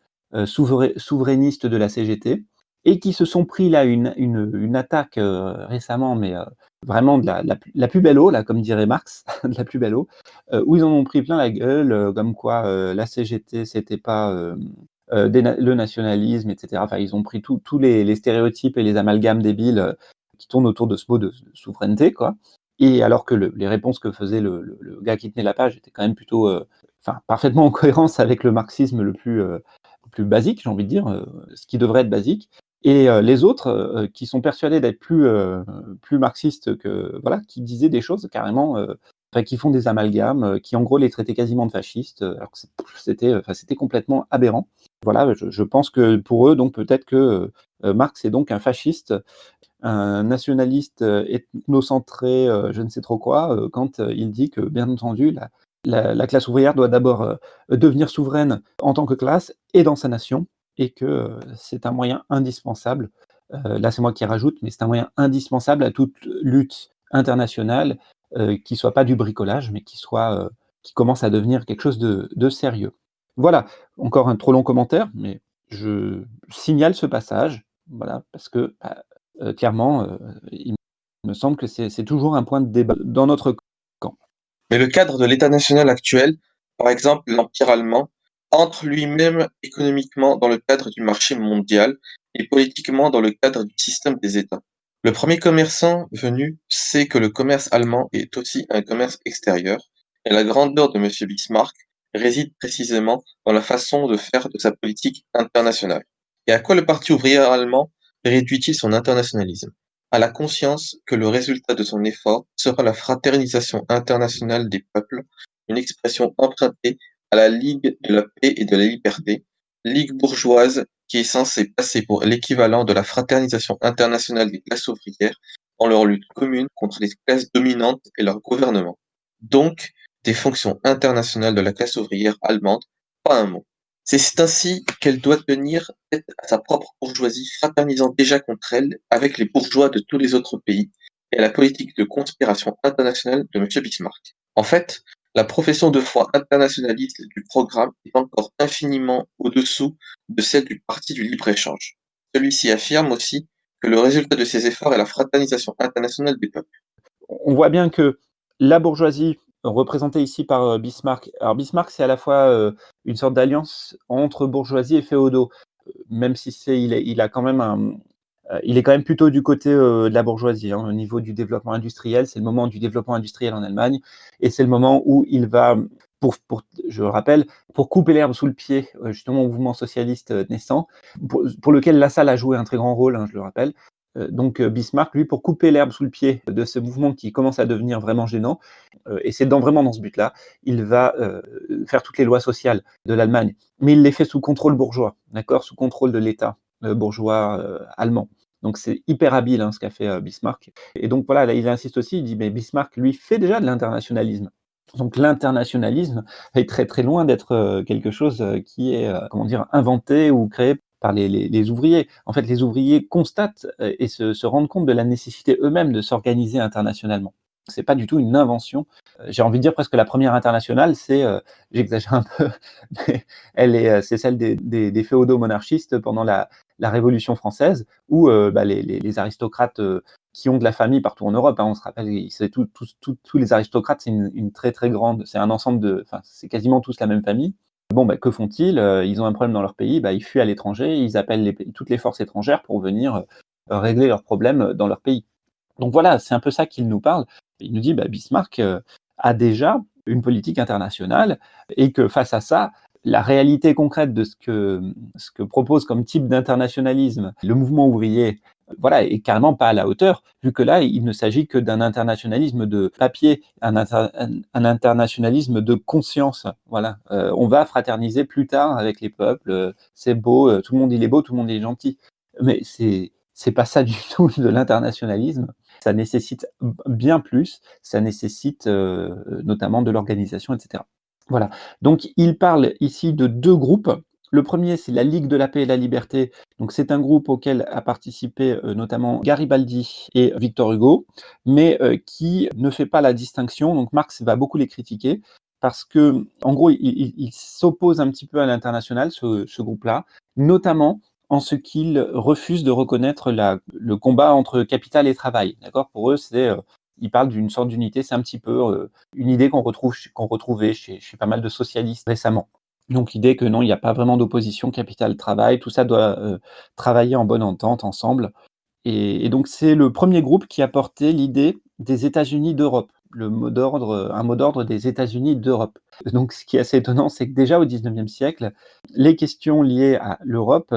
souverainiste de la CGT et qui se sont pris là une, une, attaque euh, récemment, mais euh, vraiment de la, la, plus belle eau, là, comme dirait Marx, *laughs* de la plus belle eau, euh, où ils en ont pris plein la gueule, comme quoi la CGT, c'était pas le nationalisme, etc. Enfin, ils ont pris tous les, les, stéréotypes et les amalgames débiles qui tournent autour de ce mot de, souveraineté, quoi. Et alors que le, les réponses que faisait le, le, gars qui tenait la page étaient quand même plutôt, enfin, parfaitement en *laughs* cohérence avec le marxisme le plus, plus basique, j'ai envie de dire, ce qui devrait être basique. Et euh, les autres, euh, qui sont persuadés d'être plus, euh, plus marxistes que voilà, qui disaient des choses carrément, qui font des amalgames, qui en gros les traitaient quasiment de fascistes, alors que c'était, complètement aberrant. Voilà, je, pense que pour eux, donc peut-être que Marx est donc un fasciste, un nationaliste ethnocentré, je ne sais trop quoi, quand il dit que, bien entendu, la classe ouvrière doit d'abord devenir souveraine en tant que classe et dans sa nation, et que c'est un moyen indispensable, là c'est moi qui rajoute, mais c'est un moyen indispensable à toute lutte internationale qui soit pas du bricolage, mais qui soit qui commence à devenir quelque chose de, sérieux. Voilà, encore un trop long commentaire, mais je signale ce passage, voilà, parce que bah, clairement, il me semble que c'est toujours un point de débat dans notre camp. Mais le cadre de l'État national actuel, par exemple l'Empire allemand, entre lui-même économiquement dans le cadre du marché mondial et politiquement dans le cadre du système des États. Le premier commerçant venu sait que le commerce allemand est aussi un commerce extérieur, et la grandeur de M. Bismarck réside précisément dans la façon de faire de sa politique internationale. Et à quoi le Parti ouvrier allemand réduit-il son internationalisme? À la conscience que le résultat de son effort sera la fraternisation internationale des peuples, une expression empruntée à la Ligue de la paix et de la liberté, ligue bourgeoise qui est censée passer pour l'équivalent de la fraternisation internationale des classes ouvrières dans leur lutte commune contre les classes dominantes et leur gouvernement. Donc, des fonctions internationales de la classe ouvrière allemande, pas un mot. C'est ainsi qu'elle doit tenir tête à sa propre bourgeoisie, fraternisant déjà contre elle avec les bourgeois de tous les autres pays et à la politique de conspiration internationale de M. Bismarck. En fait, la profession de foi internationaliste du programme est encore infiniment au-dessous de celle du Parti du libre-échange. Celui-ci affirme aussi que le résultat de ces efforts est la fraternisation internationale des peuples. On voit bien que la bourgeoisie, représentée ici par euh, Bismarck, alors Bismarck c'est à la fois euh, une sorte d'alliance entre bourgeoisie et féodaux, euh, même si il, a quand même un, il est quand même plutôt du côté euh, de la bourgeoisie. Hein, au niveau du développement industriel, c'est le moment du développement industriel en Allemagne, et c'est le moment où il va, pour, je rappelle, pour couper l'herbe sous le pied, euh, justement au mouvement socialiste naissant, pour, lequel la salle a joué un très grand rôle, hein, je le rappelle. Donc Bismarck, lui, pour couper l'herbe sous le pied de ce mouvement qui commence à devenir vraiment gênant, et c'est dans, vraiment dans ce but-là, il va faire toutes les lois sociales de l'Allemagne, mais il les fait sous contrôle bourgeois, d'accord, sous contrôle de l'État bourgeois allemand. Donc c'est hyper habile hein, ce qu'a fait euh, Bismarck. Et donc voilà, là, il insiste aussi, il dit, mais Bismarck, lui, fait déjà de l'internationalisme. Donc l'internationalisme est très très loin d'être euh, quelque chose euh, qui est, comment dire, inventé ou créé par les, les, ouvriers. En fait, les ouvriers constatent et se, se rendent compte de la nécessité eux-mêmes de s'organiser internationalement. C'est pas du tout une invention. Euh, j'ai envie de dire presque la première internationale, c'est, euh, j'exagère un peu, *laughs* elle est, euh, c'est celle des, des, féodaux monarchistes pendant la, Révolution française, où bah, les, aristocrates qui ont de la famille partout en Europe, hein, on se rappelle, c'est tous les aristocrates, c'est une, très très grande, c'est un ensemble de, enfin, c'est quasiment tous la même famille. Bon, bah, que font-ils? Ils ont un problème dans leur pays, bah, ils fuient à l'étranger, ils appellent toutes les forces étrangères pour venir régler leurs problèmes dans leur pays. Donc voilà, c'est un peu ça qu'il nous parle. Il nous dit, bah, Bismarck euh, a déjà une politique internationale et que face à ça, la réalité concrète de ce que, ce que propose comme type d'internationalisme le mouvement ouvrier, voilà, est carrément pas à la hauteur, vu que là, il ne s'agit que d'un internationalisme de papier, un, internationalisme de conscience. Voilà, euh, on va fraterniser plus tard avec les peuples, c'est beau, euh, tout le monde il est beau, tout le monde il est gentil. Mais c'est c'est pas ça du *laughs* tout de l'internationalisme ça nécessite bien plus, ça nécessite euh, notamment de l'organisation, etc. Voilà. Donc, il parle ici de deux groupes. Le premier, c'est la Ligue de la paix et la liberté. Donc, c'est un groupe auquel a participé euh, notamment Garibaldi et Victor Hugo, mais euh, qui ne fait pas la distinction. Donc, Marx va beaucoup les critiquer parce que, en gros, il, s'oppose un petit peu à l'international, ce groupe-là, notamment en ce qu'ils refusent de reconnaître le combat entre capital et travail. D'accord? Pour eux, c'est euh, ils parlent d'une sorte d'unité, c'est un petit peu euh, une idée qu'on retrouve qu'on retrouvait chez, pas mal de socialistes récemment. Donc l'idée que non, il n'y a pas vraiment d'opposition capital-travail, tout ça doit euh, travailler en bonne entente ensemble. Et, donc c'est le premier groupe qui a porté l'idée des États-Unis d'Europe, le mot d'ordre, un mot d'ordre des États-Unis d'Europe. Donc ce qui est assez étonnant, c'est que déjà au XIXe siècle, les questions liées à l'Europe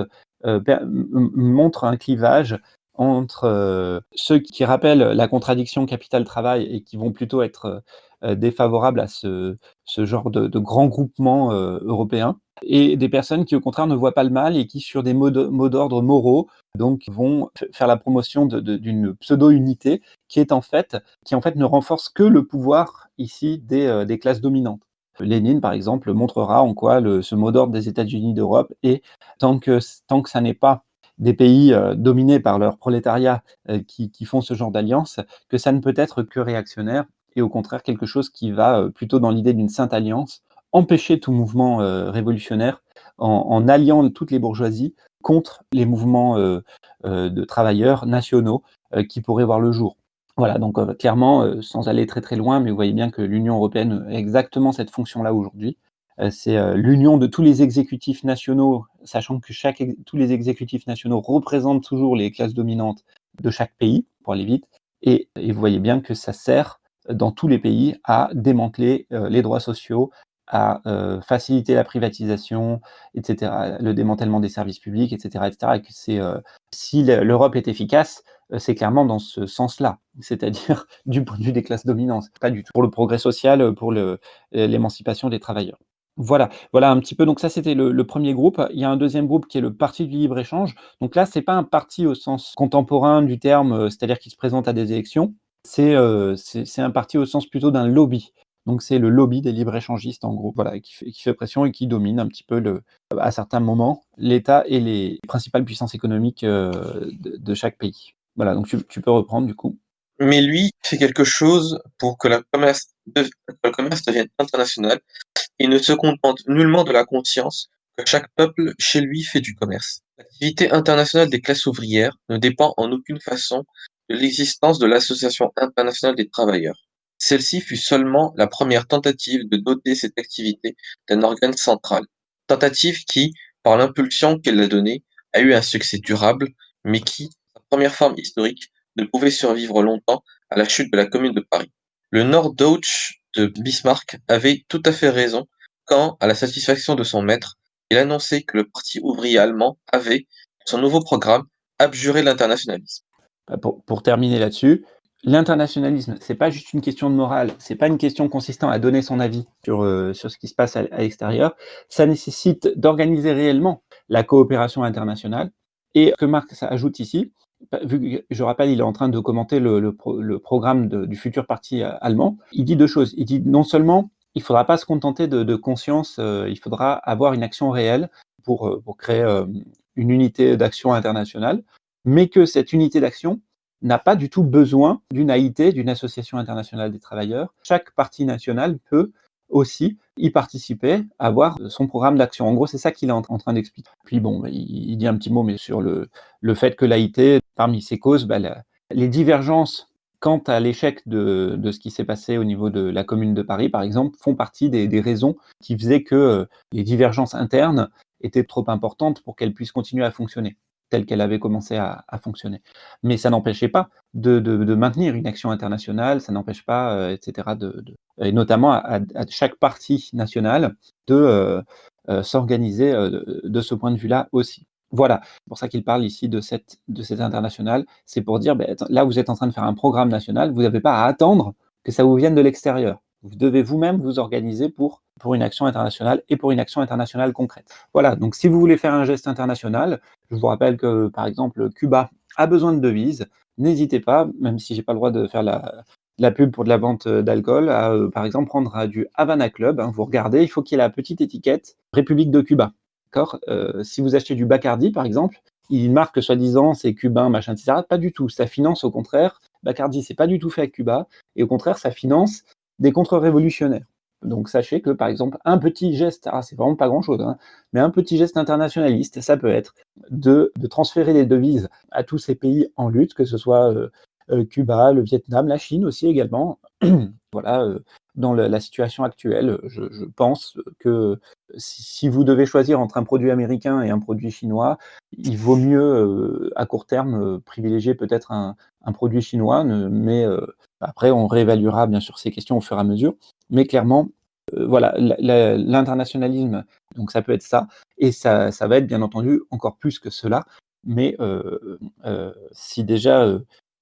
montre un clivage entre euh, ceux qui rappellent la contradiction capital-travail et qui vont plutôt être euh, défavorables à ce, ce genre de, de grand groupement européen, et des personnes qui au contraire ne voient pas le mal et qui sur des mots d'ordre moraux donc vont faire la promotion d'une pseudo-unité qui est en fait qui en fait ne renforce que le pouvoir ici des classes dominantes. Lénine, par exemple, montrera en quoi ce mot d'ordre des États-Unis d'Europe est, tant que, tant ça n'est pas des pays euh, dominés par leur prolétariat euh, qui, font ce genre d'alliance, que ça ne peut être que réactionnaire et au contraire quelque chose qui va euh, plutôt dans l'idée d'une sainte alliance, empêcher tout mouvement révolutionnaire en, alliant toutes les bourgeoisies contre les mouvements de travailleurs nationaux qui pourraient voir le jour. Voilà, donc euh, clairement, euh, sans aller très très loin, mais vous voyez bien que l'Union européenne a exactement cette fonction-là aujourd'hui. Euh, c'est l'union de tous les exécutifs nationaux, sachant que tous les exécutifs nationaux représentent toujours les classes dominantes de chaque pays, pour aller vite. Et, et vous voyez bien que ça sert dans tous les pays à démanteler les droits sociaux, à euh, faciliter la privatisation, etc., le démantèlement des services publics, etc., etc. Et que c'est, euh, si l'Europe est efficace, euh, c'est clairement dans ce sens-là, c'est-à-dire *laughs* du point de vue des classes dominantes, pas du tout pour le progrès social, pour l'émancipation des travailleurs. Voilà, voilà un petit peu. Donc ça, c'était le, premier groupe. Il y a un deuxième groupe qui est le Parti du libre échange. Donc là, c'est pas un parti au sens contemporain du terme, c'est-à-dire qui se présente à des élections. C'est euh, un parti au sens plutôt d'un lobby. Donc c'est le lobby des libre-échangistes, en gros, voilà, qui fait, pression et qui domine un petit peu, à certains moments, l'État et les principales puissances économiques euh, de, chaque pays. Voilà, donc tu, tu, peux reprendre du coup. Mais lui fait quelque chose pour que, le commerce devienne international. Il ne se contente nullement de la conscience que chaque peuple chez lui fait du commerce. L'activité internationale des classes ouvrières ne dépend en aucune façon de l'existence de l'Association internationale des travailleurs. Celle-ci fut seulement la première tentative de doter cette activité d'un organe central, tentative qui, par l'impulsion qu'elle a donnée, a eu un succès durable, mais qui, première forme historique, ne pouvait survivre longtemps à la chute de la Commune de Paris. Le Norddeutsch de Bismarck avait tout à fait raison quand, à la satisfaction de son maître, il annonçait que le Parti ouvrier allemand avait, son nouveau programme, abjuré l'internationalisme. Pour, pour terminer là-dessus, l'internationalisme, c'est pas juste une question de morale, c'est pas une question consistant à donner son avis sur, euh, sur ce qui se passe à, l'extérieur. Ça nécessite d'organiser réellement la coopération internationale. Et que Marx ajoute ici, vu que je rappelle, il est en train de commenter le, programme du futur parti euh, allemand, il dit deux choses. Il dit non seulement il ne faudra pas se contenter de, conscience, euh, il faudra avoir une action réelle pour, euh, créer une unité d'action internationale, mais que cette unité d'action, n'a pas du tout besoin d'une AIT, d'une Association internationale des travailleurs. Chaque parti national peut aussi y participer, avoir son programme d'action. En gros, c'est ça qu'il est en, train d'expliquer. Puis bon, il, dit un petit mot mais sur le, le fait que l'AIT, parmi ses causes, bah, les divergences quant à l'échec de, ce qui s'est passé au niveau de la commune de Paris, par exemple, font partie des, raisons qui faisaient que euh, les divergences internes étaient trop importantes pour qu'elles puissent continuer à fonctionner telle qu'elle avait commencé à, fonctionner. Mais ça n'empêchait pas de, maintenir une action internationale, ça n'empêche pas, euh, etc., de, et notamment à, chaque parti national de euh, s'organiser de ce point de vue-là aussi. Voilà, c'est pour ça qu'il parle ici de cette, de internationale, c'est pour dire, ben, là vous êtes en train de faire un programme national, vous n'avez pas à attendre que ça vous vienne de l'extérieur. Vous devez vous-même vous organiser pour, une action internationale et pour une action internationale concrète. Voilà, donc si vous voulez faire un geste international, je vous rappelle que, par exemple, Cuba a besoin de devises, n'hésitez pas, même si j'ai pas le droit de faire la, la pub pour de la vente d'alcool, à, euh, par exemple, prendre du Havana Club. Hein. vous regardez, il faut qu'il y ait la petite étiquette République de Cuba. Euh, si vous achetez du Bacardi, par exemple, il marque soi-disant c'est cubain, machin, etc. Pas du tout. Ça finance au contraire. Bacardi, c'est pas du tout fait à Cuba. Et au contraire, ça finance des contre-révolutionnaires. Donc sachez que, par exemple, un petit geste, ah, c'est vraiment pas grand-chose, hein, mais un petit geste internationaliste, ça peut être de, transférer les devises à tous ces pays en lutte, que ce soit euh, euh, Cuba, le Vietnam, la Chine aussi également. *clears throat* voilà, dans la situation actuelle, je, pense que si, vous devez choisir entre un produit américain et un produit chinois, il vaut mieux à court terme privilégier peut-être un, produit chinois, mais après on réévaluera bien sûr ces questions au fur et à mesure. Mais clairement, voilà, l'internationalisme, donc ça peut être ça, et ça, ça, va être bien entendu encore plus que cela. Mais si déjà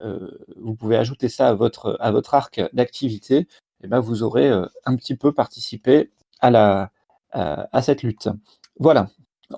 euh, vous pouvez ajouter ça à votre, à votre arc d'activité, eh ben vous aurez euh, un petit peu participé à, la, à, cette lutte. Voilà,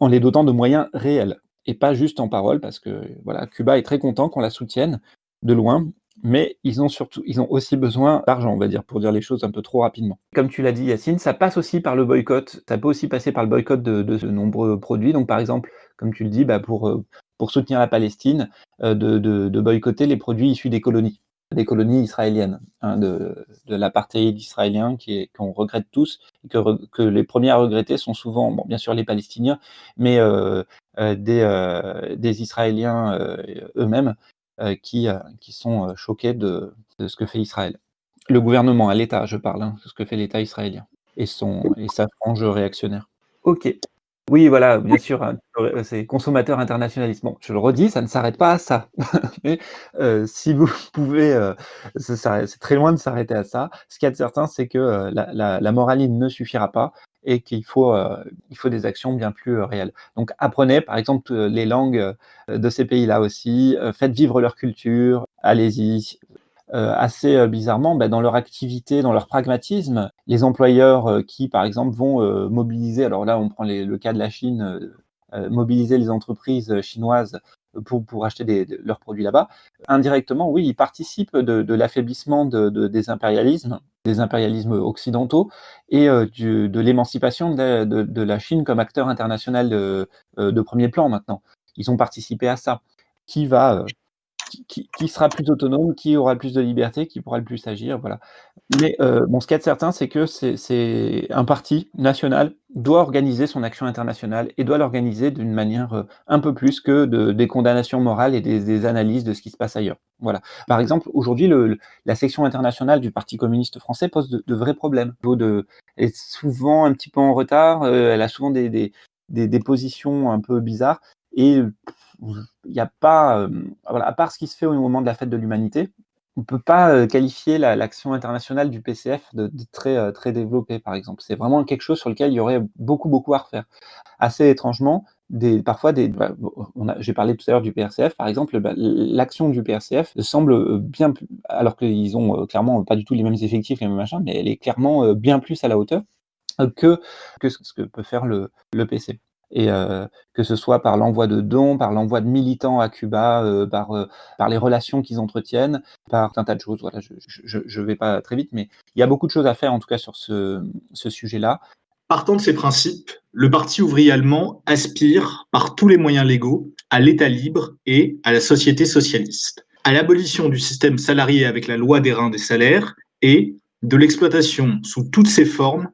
en les dotant de moyens réels et pas juste en parole, parce que voilà, Cuba est très content qu'on la soutienne de loin, mais ils ont surtout, ils ont aussi besoin d'argent, on va dire, pour dire les choses un peu trop rapidement. Comme tu l'as dit, Yacine, ça passe aussi par le boycott. Ça peut aussi passer par le boycott de, de nombreux produits. Donc, par exemple, comme tu le dis, bah, pour, euh, pour soutenir la Palestine, euh, de, boycotter les produits issus des colonies, des colonies israéliennes, hein, de, l'apartheid israélien qu'on regrette tous, et que, les premiers à regretter sont souvent, bien sûr les Palestiniens, mais euh, euh, des, des, Israéliens eux-mêmes qui, qui sont choqués de, ce que fait Israël. Le gouvernement, à l'État, je parle, hein, de ce que fait l'État israélien et, son, et sa frange réactionnaire. Ok. Oui, voilà, bien sûr, hein, c'est consommateur internationaliste. Bon, je le redis, ça ne s'arrête pas à ça. *laughs* Mais euh, si vous *laughs* pouvez, euh, c'est très loin de s'arrêter à ça. Ce qu'il y a de certain, c'est que euh, la, la, ne suffira pas et qu'il faut, il faut des actions bien plus réelles. Donc apprenez, par exemple, les langues de ces pays-là aussi, faites vivre leur culture, allez-y, euh, assez euh, bizarrement, bah, dans leur activité, dans leur pragmatisme, les employeurs euh, qui, par exemple, vont mobiliser, alors là, on prend le cas de la Chine, mobiliser les entreprises chinoises pour, acheter leurs produits là-bas, indirectement, oui, ils participent de, l'affaiblissement de, des impérialismes, des impérialismes occidentaux et de l'émancipation de, la Chine comme acteur international de, premier plan maintenant. Ils ont participé à ça. Qui va qui, sera plus autonome, qui aura plus de liberté, qui pourra le plus agir, voilà. Mais euh, bon, ce qu'il y a de certain, c'est que c'est un parti national doit organiser son action internationale et doit l'organiser d'une manière euh, un peu plus que de, des condamnations morales et des, analyses de ce qui se passe ailleurs. Voilà. Par exemple, aujourd'hui, la section internationale du Parti communiste français pose de, vrais problèmes. Elle est souvent un petit peu en retard, euh, elle a souvent des, positions un peu bizarres et il n'y a pas, euh, à part ce qui se fait au moment de la fête de l'humanité, on ne peut pas euh, qualifier l'action internationale du PCF de, très, euh, très développée, par exemple. C'est vraiment quelque chose sur lequel il y aurait beaucoup, beaucoup à refaire. Assez étrangement, parfois, des, bah, j'ai parlé tout à l'heure du PRCF, par exemple, bah, l'action du PRCF semble bien plus, alors qu'ils ont clairement pas du tout les mêmes effectifs, les mêmes machins, mais elle est clairement bien plus à la hauteur que, que ce que peut faire le, le PC et euh, que ce soit par l'envoi de dons, par l'envoi de militants à Cuba, euh, par, euh, par les relations qu'ils entretiennent, par un tas de choses. Voilà, je ne vais pas très vite, mais il y a beaucoup de choses à faire en tout cas sur ce sujet-là. Partant de ces principes, le Parti ouvrier allemand aspire, par tous les moyens légaux, à l'État libre et à la société socialiste. à l'abolition du système salarié avec la loi des reins des salaires et de l'exploitation sous toutes ses formes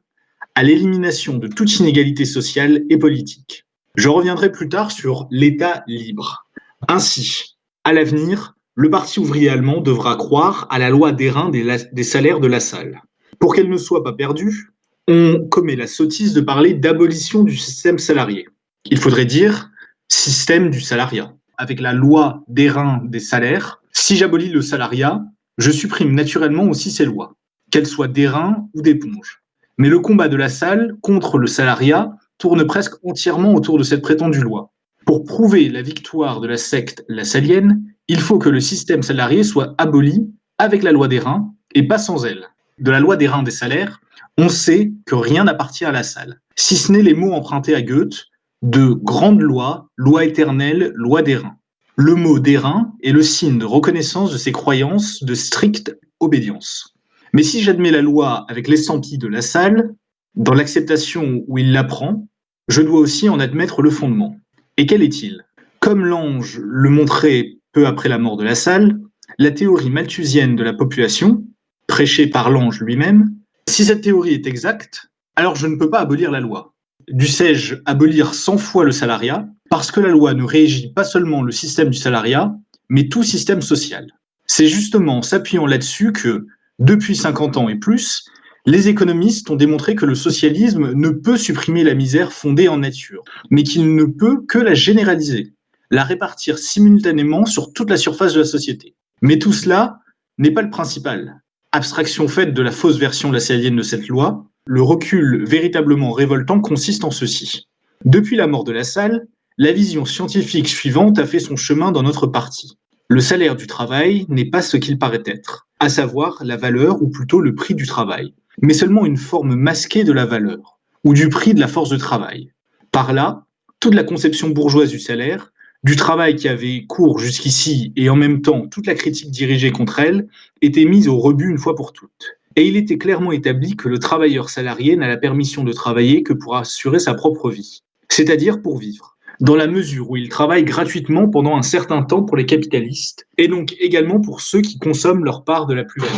à l'élimination de toute inégalité sociale et politique. Je reviendrai plus tard sur l'État libre. Ainsi, à l'avenir, le Parti ouvrier allemand devra croire à la loi d'airain des, des salaires de la salle. Pour qu'elle ne soit pas perdue, on commet la sottise de parler d'abolition du système salarié. Il faudrait dire système du salariat. Avec la loi d'airain des salaires, si j'abolis le salariat, je supprime naturellement aussi ces lois, qu'elles soient d'airain ou d'éponge. Mais le combat de la salle contre le salariat tourne presque entièrement autour de cette prétendue loi. Pour prouver la victoire de la secte la salienne, il faut que le système salarié soit aboli avec la loi des reins et pas sans elle. De la loi des reins des salaires, on sait que rien n'appartient à la salle, si ce n'est les mots empruntés à Goethe de grande loi, loi éternelle, loi des reins. Le mot d'airain est le signe de reconnaissance de ses croyances de stricte obédience. Mais si j'admets la loi avec l'estampille de la salle, dans l'acceptation où il l'apprend, je dois aussi en admettre le fondement. Et quel est-il? Comme l'ange le montrait peu après la mort de la salle, la théorie malthusienne de la population, prêchée par l'ange lui-même, si cette théorie est exacte, alors je ne peux pas abolir la loi. Dussé-je abolir 100 fois le salariat parce que la loi ne régit pas seulement le système du salariat, mais tout système social. C'est justement en s'appuyant là-dessus que, depuis 50 ans et plus, les économistes ont démontré que le socialisme ne peut supprimer la misère fondée en nature, mais qu'il ne peut que la généraliser la répartir simultanément sur toute la surface de la société. Mais tout cela n'est pas le principal. Abstraction faite de la fausse version lassallienne de cette loi, le recul véritablement révoltant consiste en ceci. Depuis la mort de la salle, la vision scientifique suivante a fait son chemin dans notre parti. Le salaire du travail n'est pas ce qu'il paraît être, à savoir la valeur ou plutôt le prix du travail, mais seulement une forme masquée de la valeur, ou du prix de la force de travail. Par là, toute la conception bourgeoise du salaire du travail qui avait cours jusqu'ici et en même temps toute la critique dirigée contre elle était mise au rebut une fois pour toutes. Et il était clairement établi que le travailleur salarié n'a la permission de travailler que pour assurer sa propre vie, c'est-à-dire pour vivre, dans la mesure où il travaille gratuitement pendant un certain temps pour les capitalistes, et donc également pour ceux qui consomment leur part de la plus-value.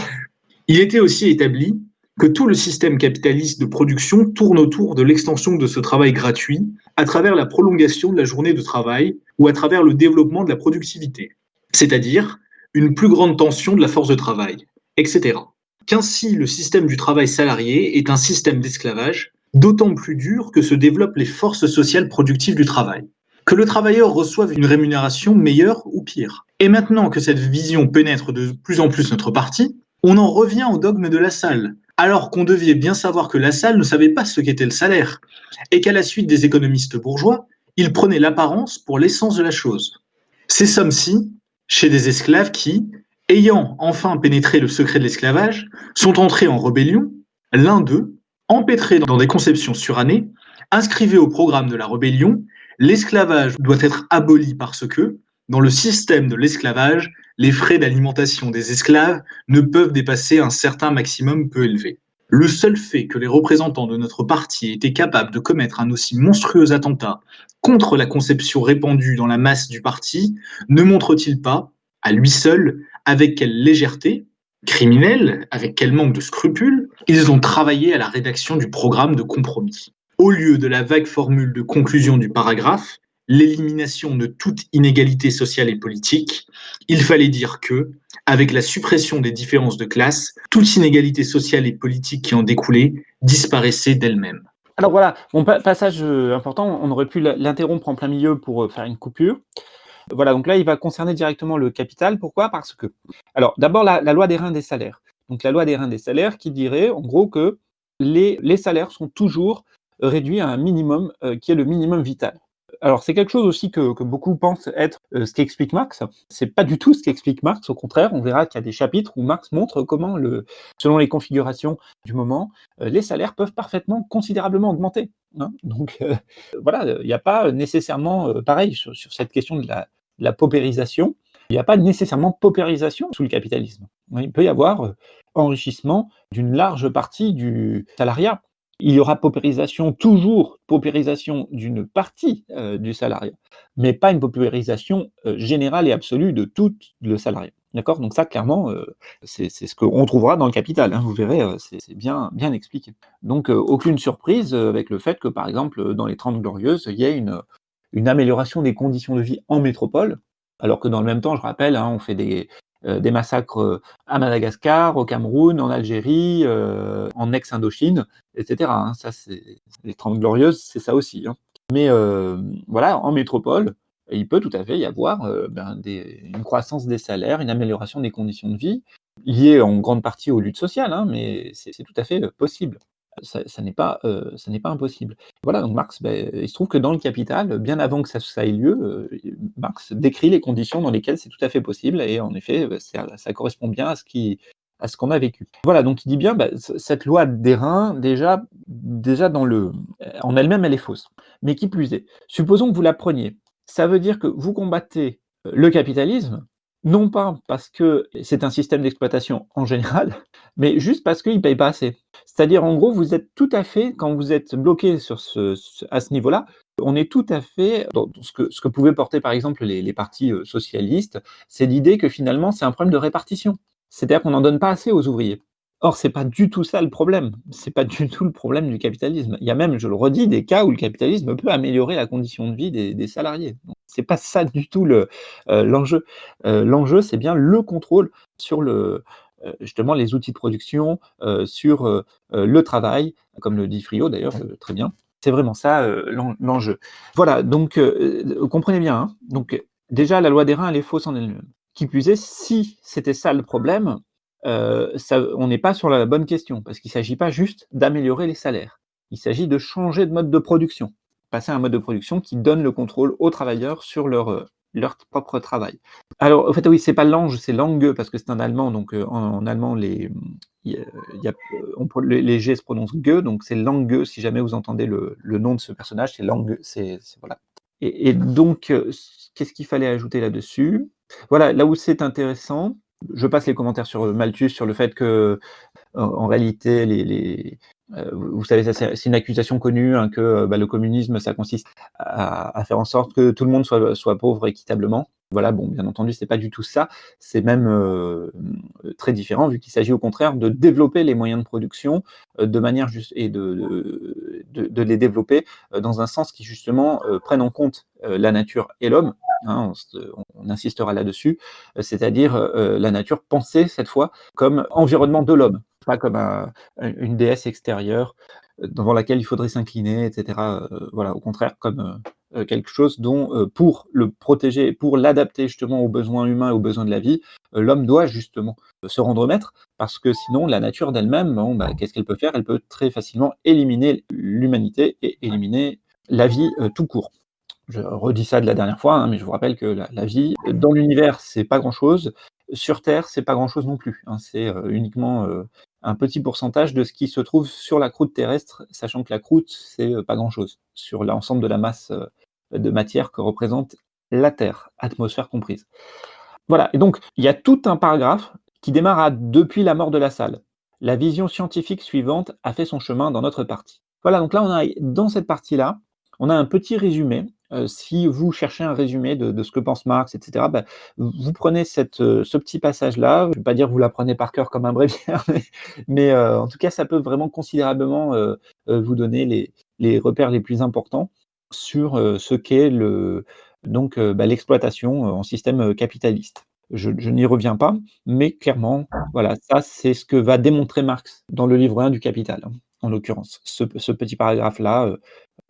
Il était aussi établi que tout le système capitaliste de production tourne autour de l'extension de ce travail gratuit à travers la prolongation de la journée de travail ou à travers le développement de la productivité, c'est-à-dire une plus grande tension de la force de travail, etc. Qu'ainsi le système du travail salarié est un système d'esclavage d'autant plus dur que se développent les forces sociales productives du travail. Que le travailleur reçoive une rémunération meilleure ou pire. Et maintenant que cette vision pénètre de plus en plus notre parti, on en revient au dogme de la salle, alors qu'on devait bien savoir que la salle ne savait pas ce qu'était le salaire, et qu'à la suite des économistes bourgeois, il prenait l'apparence pour l'essence de la chose. Ces sommes-ci, chez des esclaves qui, ayant enfin pénétré le secret de l'esclavage, sont entrés en rébellion, l'un d'eux, empêtré dans des conceptions surannées, inscrivait au programme de la rébellion l'esclavage doit être aboli parce que, dans le système de l'esclavage, les frais d'alimentation des esclaves ne peuvent dépasser un certain maximum peu élevé. Le seul fait que les représentants de notre parti étaient capables de commettre un aussi monstrueux attentat contre la conception répandue dans la masse du parti ne montre-t-il pas, à lui seul, avec quelle légèreté, criminelle, avec quel manque de scrupules, ils ont travaillé à la rédaction du programme de compromis. Au lieu de la vague formule de conclusion du paragraphe, l'élimination de toute inégalité sociale et politique, il fallait dire que, avec la suppression des différences de classe, toute inégalité sociale et politique qui en découlait disparaissait d'elle-même. Alors voilà, mon passage euh, important, on aurait pu l'interrompre en plein milieu pour euh, faire une coupure. Voilà, donc là, il va concerner directement le capital. Pourquoi? Parce que, alors d'abord, la, loi des reins des salaires. Donc la loi des reins des salaires qui dirait, en gros, que les, les salaires sont toujours réduits à un minimum euh, qui est le minimum vital. Alors, c'est quelque chose aussi que, beaucoup pensent être euh, ce qu'explique Marx. C'est pas du tout ce qu'explique Marx. Au contraire, on verra qu'il y a des chapitres où Marx montre comment, le, selon les configurations du moment, euh, les salaires peuvent parfaitement considérablement augmenter. Hein. Donc, euh, voilà, il n'y a pas nécessairement, pareil, sur, cette question de la, la paupérisation, il n'y a pas nécessairement paupérisation sous le capitalisme. Il peut y avoir enrichissement d'une large partie du salariat il y aura paupérisation, toujours paupérisation d'une partie euh, du salariat, mais pas une paupérisation euh, générale et absolue de tout le salariat. D'accord? Donc ça, clairement, euh, c'est ce qu'on trouvera dans le Capital, hein, vous verrez, c'est bien, bien expliqué. Donc aucune surprise avec le fait que, par exemple, dans les Trente Glorieuses, il y ait une, une amélioration des conditions de vie en métropole, alors que dans le même temps, je rappelle, hein, on fait des, des massacres à Madagascar, au Cameroun, en Algérie, en ex-Indochine, etc. Hein. les Trente Glorieuses, c'est ça aussi. Mais voilà, en métropole, il peut tout à fait y avoir euh, ben, une croissance des salaires, une amélioration des conditions de vie, liée en grande partie aux luttes sociales, hein, mais c'est tout à fait euh, possible. Ça, n'est pas, euh, pas impossible. Voilà, donc Marx, ben, il se trouve que dans le Capital, bien avant que ça, ait lieu, Marx décrit les conditions dans lesquelles c'est tout à fait possible, et en effet, ben, ça, correspond bien à ce qui à ce qu'on a vécu. Voilà, donc il dit bien, cette loi d'airain, déjà, déjà dans le, en elle-même, elle est fausse. Mais qui plus est, supposons que vous la preniez, ça veut dire que vous combattez euh, le capitalisme, non pas parce que c'est un système d'exploitation en général, mais juste parce qu'il ne paye pas assez. C'est-à-dire, en gros, vous êtes tout à fait, quand vous êtes bloqué sur ce, à ce niveau-là, on est tout à fait dans ce que, pouvaient porter par exemple les, partis euh, socialistes, c'est l'idée que finalement c'est un problème de répartition. C'est-à-dire qu'on n'en donne pas assez aux ouvriers. Or, c'est pas du tout ça le problème. C'est pas *laughs* du tout le problème du capitalisme. Il y a même, je le redis, des cas où le capitalisme peut améliorer la condition de vie des, salariés. C'est pas ça du tout euh, l'enjeu. Euh, l'enjeu, c'est bien le contrôle sur le, justement les outils de production, sur le travail, comme le dit Frio d'ailleurs très bien. C'est vraiment ça l'enjeu. Voilà, donc comprenez bien. Hein. donc déjà, la loi des reins, elle est fausse en elle-même. Qui plus est, si c'était ça le problème, euh, on n'est pas sur la bonne question, parce qu'il ne s'agit pas juste d'améliorer les salaires. Il s'agit de changer de mode de production, passer à un mode de production qui donne le contrôle aux travailleurs sur leur, euh, leur propre travail. Alors, en fait, oui, c'est pas l'ange, c'est langue, parce que c'est un allemand, donc euh, en, allemand, les, les G se prononcent ge, donc c'est langue, si jamais vous entendez le, nom de ce personnage, c'est langue, c'est voilà. et donc, qu'est-ce qu'il fallait ajouter là-dessus? Voilà, là où c'est intéressant, je passe les commentaires sur euh, Malthus sur le fait que, en, réalité, les, euh, vous savez, c'est une accusation connue hein, que euh, bah, le communisme, ça consiste à, faire en sorte que tout le monde soit, pauvre équitablement. Voilà, bon, bien entendu, c'est pas du tout ça. C'est même très différent, vu qu'il s'agit au contraire de développer les moyens de production de manière juste et de, de, les développer dans un sens qui justement prenne en compte la nature et l'homme. Hein, on, insistera là-dessus, c'est-à-dire la nature pensée cette fois comme environnement de l'homme, pas comme une déesse extérieure devant laquelle il faudrait s'incliner, etc. voilà, au contraire, comme quelque chose dont, pour le protéger, pour l'adapter justement aux besoins humains et aux besoins de la vie, l'homme doit justement se rendre maître, parce que sinon, la nature d'elle-même, bah, qu'est-ce qu'elle peut faire? Elle peut très facilement éliminer l'humanité et éliminer la vie tout court. Je redis ça de la dernière fois, hein, mais je vous rappelle que la, vie dans l'univers, c'est pas grand-chose. Sur Terre, c'est pas grand-chose non plus. Hein. c'est uniquement un petit pourcentage de ce qui se trouve sur la croûte terrestre, sachant que la croûte, c'est pas grand-chose sur l'ensemble de la masse de matière que représente la Terre, atmosphère comprise. Voilà, et donc il y a tout un paragraphe qui démarre à depuis la mort de la salle. La vision scientifique suivante a fait son chemin dans notre partie. Voilà, donc là on a dans cette partie-là, on a un petit résumé. Euh, si vous cherchez un résumé de, ce que pense Marx, etc., ben, vous prenez euh, ce petit passage-là. Je ne vais pas dire que vous l'apprenez par cœur comme un bréviaire, *laughs* mais, euh, en tout cas, ça peut vraiment considérablement vous donner les, repères les plus importants sur ce qu'est donc ben, l'exploitation en système capitaliste. Je, n'y reviens pas, mais clairement, voilà, ça c'est ce que va démontrer Marx dans le livre 1 du Capital, hein, en l'occurrence. Ce, ce, petit paragraphe-là,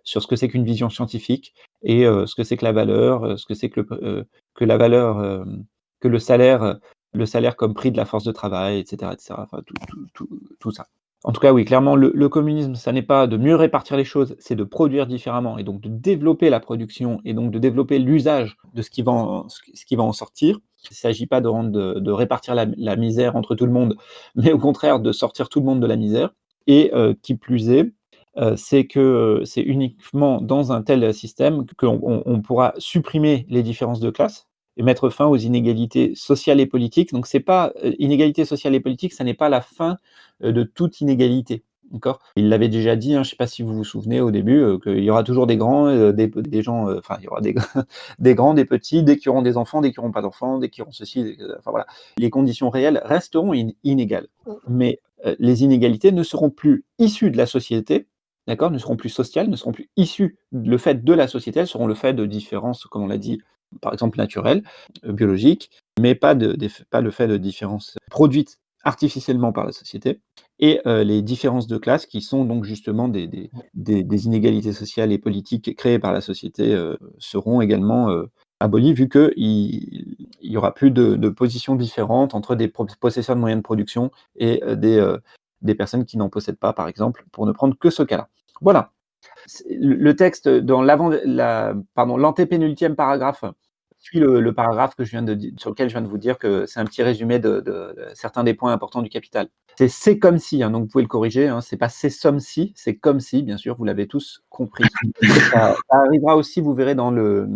sur ce que c'est qu'une vision scientifique et ce que c'est que la valeur, ce que c'est que, le, que la valeur, que le salaire, le salaire comme prix de la force de travail, etc. etc. Enfin, tout, tout, tout, ça. En tout cas, oui, clairement, le, communisme, ça n'est pas de mieux répartir les choses, c'est de produire différemment et donc de développer la production et donc de développer l'usage de ce qui, va en, ce qui va en sortir. Il ne s'agit pas de, de, répartir la, misère entre tout le monde, *laughs* mais au contraire de sortir tout le monde de la misère. Et qui plus est, euh, c'est que euh, c'est uniquement dans un tel système qu'on pourra supprimer les différences de classe et mettre fin aux inégalités sociales et politiques. Donc c'est pas euh, inégalité sociale et politique, ça n'est pas la fin de toute inégalité. Il l'avait déjà dit, hein, je ne sais pas si vous vous souvenez au début, euh, qu'il y aura toujours des grands, euh, des, des, gens, euh, enfin, il y aura des, *laughs* des, grands, des petits, dès qu'ils auront des enfants, dès qu'ils n'auront pas d'enfants, dès qu'ils auront ceci, enfin voilà. Les conditions réelles resteront inégales. Mais les inégalités ne seront plus issues de la société, d'accord Ne seront plus sociales, ne seront plus issues, le fait de la société, elles seront le fait de différences, comme on l'a dit, par exemple naturelles, biologiques, mais pas, de, pas le fait de différences produites artificiellement par la société, et euh, les différences de classe qui sont donc justement des, des, inégalités sociales et politiques créées par la société euh, seront également euh, abolies vu qu'il n'y aura plus de, de, positions différentes entre des possesseurs de moyens de production et des, des personnes qui n'en possèdent pas, par exemple, pour ne prendre que ce cas-là. Voilà. Le texte dans l'antépénultième paragraphe suis le, paragraphe que je viens de, sur lequel je viens de vous dire que c'est un petit résumé de, certains des points importants du capital. C'est c'est comme si, hein, donc vous pouvez le corriger, hein, c'est pas c'est somme si, c'est comme si, bien sûr, vous l'avez tous compris. ça, arrivera aussi, vous verrez dans le,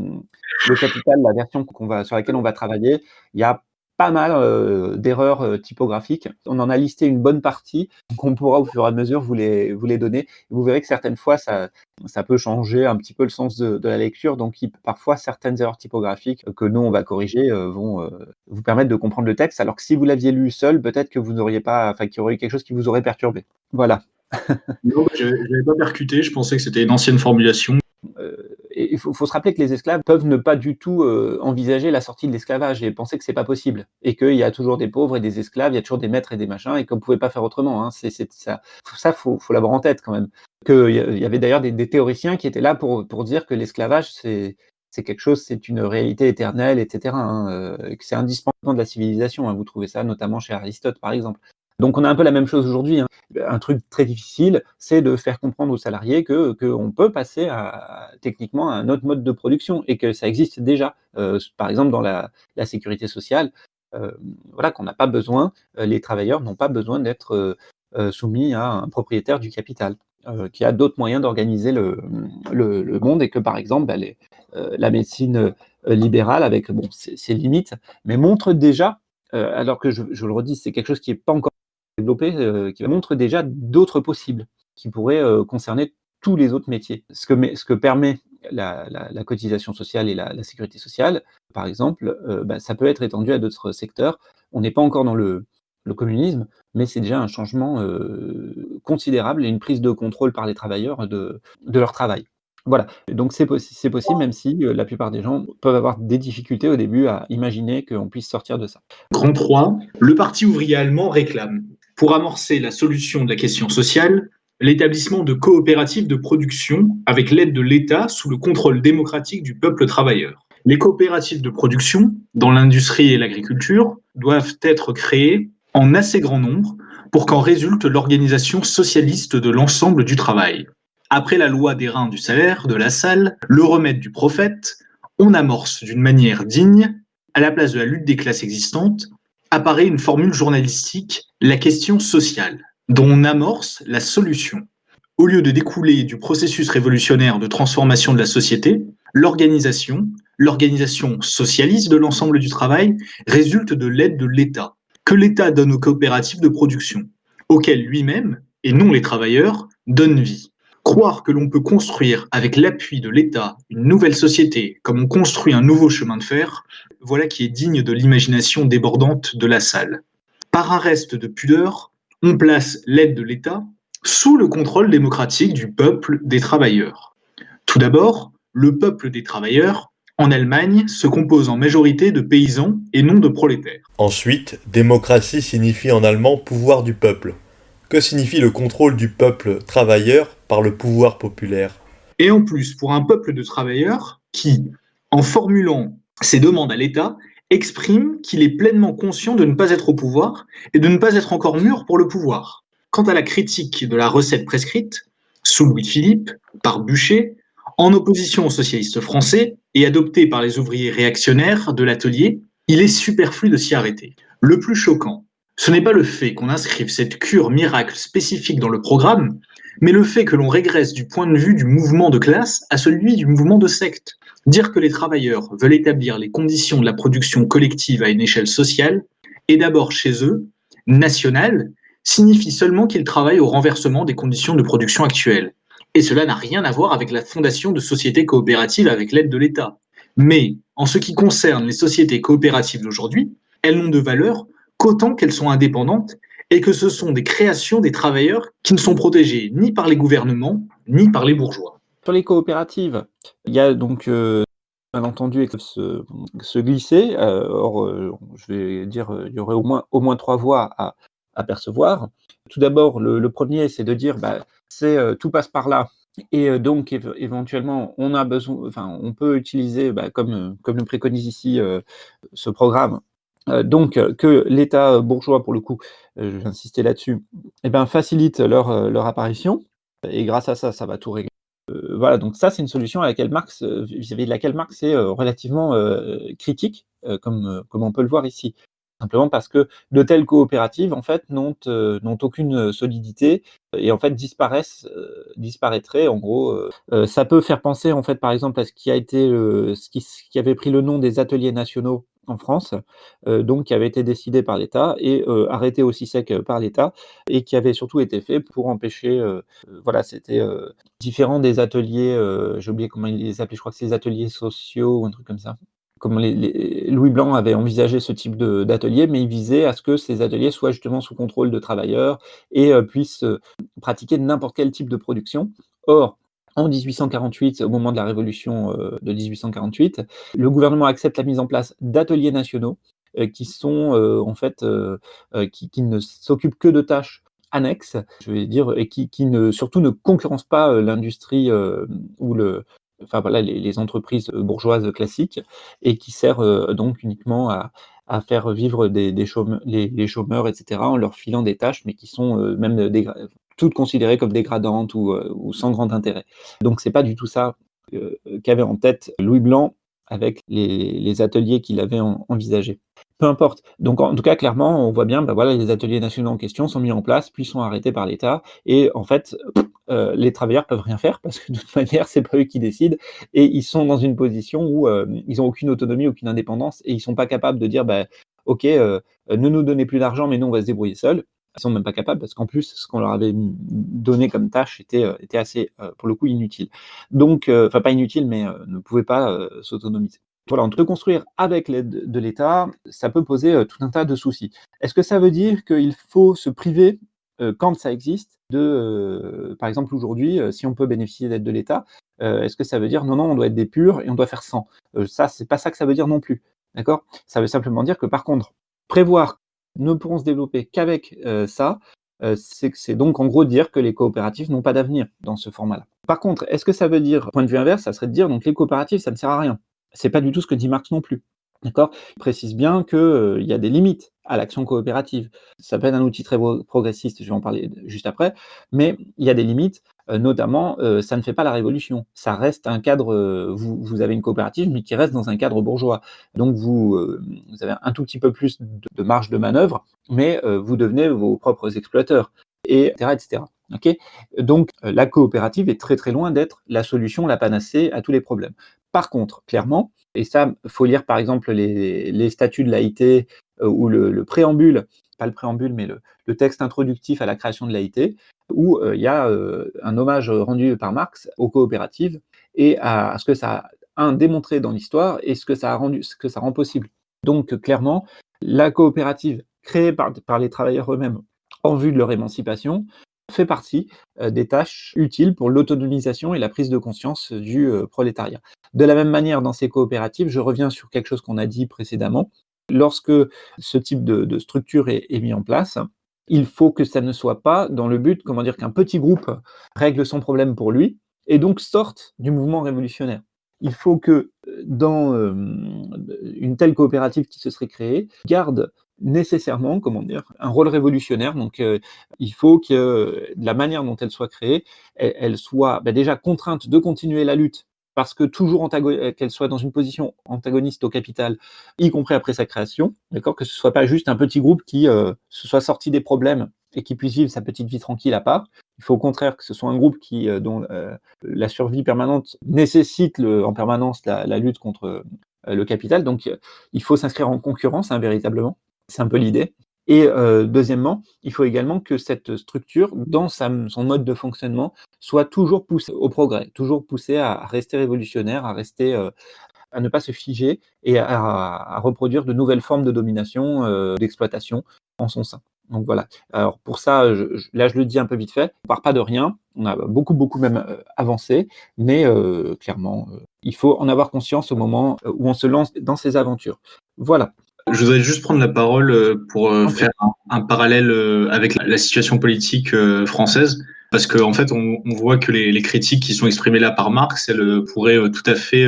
le capital, la version va, sur laquelle on va travailler, il y a pas mal euh, d'erreurs euh, typographiques. On en a listé une bonne partie qu'on pourra au fur et à mesure vous les, vous les donner. Vous verrez que certaines fois, ça, ça peut changer un petit peu le sens de, la lecture. Donc, parfois, certaines erreurs typographiques que nous, on va corriger euh, vont vous permettre de comprendre le texte. Alors que si vous l'aviez lu seul, peut-être que vous n'auriez pas, enfin, qu'il y aurait quelque chose qui vous aurait perturbé. Voilà. non, je n'avais pas percuté. Je pensais que c'était une ancienne formulation il faut, se rappeler que les esclaves peuvent ne pas du tout euh, envisager la sortie de l'esclavage et penser que c'est pas possible et qu'il y a toujours des pauvres et des esclaves, il y a toujours des maîtres et des machins et qu'on pouvait pas faire autrement. Hein. Ça, ça faut, l'avoir en tête quand même. Que il y avait d'ailleurs des, théoriciens qui étaient là pour, dire que l'esclavage c'est quelque chose, c'est une réalité éternelle, etc. Hein, euh, c'est indispensable de la civilisation. Hein. Vous trouvez ça notamment chez Aristote, par exemple. Donc on a un peu la même chose aujourd'hui. Hein. Un truc très difficile, c'est de faire comprendre aux salariés qu'on peut passer techniquement à un autre mode de production et que ça existe déjà. Euh, par exemple dans la, sécurité sociale, euh, voilà qu'on n'a pas besoin, euh, les travailleurs n'ont pas besoin d'être soumis à un propriétaire du capital. qui a d'autres moyens d'organiser le, le, monde et que par exemple bah, la médecine libérale avec bon ses, limites, mais montre déjà, alors que je, je le redis, c'est quelque chose qui n'est pas encore euh, qui montre déjà d'autres possibles, qui pourraient euh, concerner tous les autres métiers. Ce que, permet la, cotisation sociale et la, sécurité sociale, par exemple, euh, bah, ça peut être étendu à d'autres secteurs. On n'est pas encore dans le, communisme, mais c'est déjà un changement considérable et une prise de contrôle par les travailleurs de leur travail. Voilà, donc c'est possible, même si la plupart des gens peuvent avoir des difficultés au début à imaginer qu'on puisse sortir de ça. Grand 3, le Parti ouvrier allemand réclame pour amorcer la solution de la question sociale, l'établissement de coopératives de production avec l'aide de l'État sous le contrôle démocratique du peuple travailleur. Les coopératives de production, dans l'industrie et l'agriculture, doivent être créées en assez grand nombre pour qu'en résulte l'organisation socialiste de l'ensemble du travail. Après la loi des reins du salaire, de la salle, le remède du prophète, on amorce d'une manière digne, à la place de la lutte des classes existantes, apparaît une formule journalistique, la question sociale, dont on amorce la solution. Au lieu de découler du processus révolutionnaire de transformation de la société, l'organisation, l'organisation socialiste de l'ensemble du travail, résulte de l'aide de l'État, que l'État donne aux coopératives de production, auxquelles lui-même, et non les travailleurs, donne vie. Croire que l'on peut construire avec l'appui de l'État une nouvelle société comme on construit un nouveau chemin de fer, voilà qui est digne de l'imagination débordante de la salle. Par un reste de pudeur, on place l'aide de l'État sous le contrôle démocratique du peuple des travailleurs. Tout d'abord, le peuple des travailleurs, en Allemagne, se compose en majorité de paysans et non de prolétaires. Ensuite, démocratie signifie en allemand pouvoir du peuple. Que signifie le contrôle du peuple travailleur par le pouvoir populaire? Et en plus, pour un peuple de travailleurs qui, en formulant ses demandes à l'État, exprime qu'il est pleinement conscient de ne pas être au pouvoir et de ne pas être encore mûr pour le pouvoir. Quant à la critique de la recette prescrite, sous Louis-Philippe, par Bûcher, en opposition aux socialistes français et adoptée par les ouvriers réactionnaires de l'atelier, il est superflu de s'y arrêter. Le plus choquant, ce n'est pas le fait qu'on inscrive cette cure miracle spécifique dans le programme, mais le fait que l'on régresse du point de vue du mouvement de classe à celui du mouvement de secte. Dire que les travailleurs veulent établir les conditions de la production collective à une échelle sociale est d'abord chez eux, nationale, signifie seulement qu'il travaille au renversement des conditions de production actuelles. Et cela n'a rien à voir avec la fondation de sociétés coopératives avec l'aide de l'État. Mais en ce qui concerne les sociétés coopératives d'aujourd'hui, elles n'ont de valeur qu'autant qu'elles sont indépendantes et que ce sont des créations des travailleurs qui ne sont protégés ni par les gouvernements ni par les bourgeois. Sur les coopératives, il y a donc euh, bien entendu se, se glisser. Euh, or, euh, je vais dire, il y aurait au moins, au moins trois voies à, percevoir. Tout d'abord, le, premier, c'est de dire, bah, c'est tout passe par là. Et donc, éventuellement, on a besoin, enfin, on peut utiliser, bah, comme, comme le préconise ici ce programme, euh, donc que l'État bourgeois, pour le coup, euh, je vais insister là-dessus, eh ben, facilite leur, euh, leur apparition, et grâce à ça, ça va tout régler. voilà, donc ça, c'est une solution à laquelle Marx, vis-à-vis de laquelle Marx est relativement critique, comme on peut le voir ici simplement parce que de telles coopératives en fait n'ont euh, aucune solidité et en fait disparaissent euh, disparaîtraient. En gros euh, ça peut faire penser en fait par exemple à ce qui a été ce, qui, avait pris le nom des ateliers nationaux en France, donc qui avait été décidé par l'État et arrêté aussi sec par l'État, et qui avait surtout été fait pour empêcher, voilà, c'était différent des ateliers, j'ai oublié comment ils les appelaient, je crois que c'est les ateliers sociaux ou un truc comme ça comme Louis Blanc avait envisagé ce type d'atelier, mais il visait à ce que ces ateliers soient justement sous contrôle de travailleurs et euh, puissent euh, pratiquer n'importe quel type de production. Or, en 1848, au moment de la révolution euh, de 1848, le gouvernement accepte la mise en place d'ateliers nationaux qui sont en fait qui, ne s'occupent que de tâches annexes, je vais dire, et qui, ne surtout ne concurrencent pas l'industrie ou le, enfin les, entreprises bourgeoises classiques, et qui sert euh, donc uniquement à, faire vivre les, chômeurs, etc., en leur filant des tâches, mais qui sont euh, même toutes considérées comme dégradantes ou, euh, ou sans grand intérêt. Donc c'est pas du tout ça qu'avait en tête Louis Blanc avec les, ateliers qu'il avait envisagés peu importe. Donc, en tout cas, clairement, on voit bien, ben voilà, les ateliers nationaux en question sont mis en place, puis sont arrêtés par l'État. Et en fait, euh, les travailleurs peuvent rien faire parce que de toute manière, *laughs* c'est pas eux qui décident. Et ils sont dans une position où euh, ils ont aucune autonomie, aucune indépendance, et ils sont pas capables de dire, bah, OK, euh, ne nous donnez plus d'argent, mais nous, on va se débrouiller seuls. Ils sont même pas capables parce qu'en plus, ce qu'on leur avait donné comme tâche était, était assez, pour le coup, inutile. Donc, enfin, pas inutile, mais ne pouvait pas s'autonomiser voilà, on peut construire avec l'aide de l'État, ça peut poser euh, tout un tas de soucis. Est-ce que ça veut dire qu'il faut se priver, euh, quand ça existe, de, euh, par exemple aujourd'hui, si on peut bénéficier d'aide de l'État, est-ce que ça veut dire non, non, on doit être des purs et on doit faire 100 Ça, c'est pas ça que ça veut dire non plus. D'accord? Ça veut simplement dire que par contre, prévoir ne pourront se développer qu'avec ça, c'est donc en gros dire que les coopératives n'ont pas d'avenir dans ce format-là. Par contre, est-ce que ça veut dire, point de vue inverse, ça serait de dire donc les coopératives, ça ne sert à rien c'est pas du tout ce que dit Marx non plus. D'accord? Il précise bien qu'il euh, y a des limites à l'action coopérative. Ça peut être un outil très progressiste, je vais en parler juste après, mais il y a des limites, euh, notamment, euh, ça ne fait pas la révolution. Ça reste un cadre, vous, avez une coopérative, mais qui reste dans un cadre bourgeois. Donc vous, avez un tout petit peu plus de, marge de manœuvre, mais vous devenez vos propres exploiteurs, et etc. Donc la coopérative est très très loin d'être la solution, la panacée à tous les problèmes. Par contre, clairement, et ça, faut lire par exemple les, statuts de l'AIT euh, ou le, préambule, pas le préambule, mais le, texte introductif à la création de l'AIT, où euh, il y a euh, un hommage rendu par Marx aux coopératives et à, ce que ça a démontré dans l'histoire et ce que ça a rendu, ce que ça rend possible. Donc clairement, la coopérative créée par les travailleurs eux-mêmes en vue de leur émancipation fait partie des tâches utiles pour l'autonomisation et la prise de conscience du prolétariat. De la même manière, dans ces coopératives, je reviens sur quelque chose qu'on a dit précédemment, lorsque ce type de, structure est, mis en place, il faut que ça ne soit pas dans le but, comment dire, qu'un petit groupe règle son problème pour lui et donc sorte du mouvement révolutionnaire. Il faut que dans une telle coopérative qui se serait créée, garde nécessairement, comment dire, un rôle révolutionnaire. Donc, euh, il faut que la manière dont elle soit créée, elle, soit bah, déjà contrainte de continuer la lutte parce que toujours qu'elle soit dans une position antagoniste au capital, y compris après sa création, d'accord, que ce soit pas juste un petit groupe qui euh, se soit sorti des problèmes et qui puisse vivre sa petite vie tranquille à part. Il faut au contraire que ce soit un groupe qui, euh, dont la survie permanente nécessite en permanence la, lutte contre le capital. Donc, il faut s'inscrire en concurrence, hein, véritablement. C'est un peu l'idée. Et euh, deuxièmement, il faut également que cette structure, dans son mode de fonctionnement, soit toujours poussée au progrès, toujours poussée à, rester révolutionnaire, à rester, euh, à ne pas se figer et à, reproduire de nouvelles formes de domination, euh, d'exploitation en son sein. Donc voilà. Alors pour ça, là je le dis un peu vite fait, on part pas de rien, on a beaucoup beaucoup même avancé, mais clairement, il faut en avoir conscience au moment où on se lance dans ces aventures. Voilà. Je voudrais juste prendre la parole euh, pour euh, faire un, parallèle euh, avec la, situation politique française, parce qu'en en fait, on, voit que les, critiques qui sont exprimées là par Marx, elles pourraient tout à fait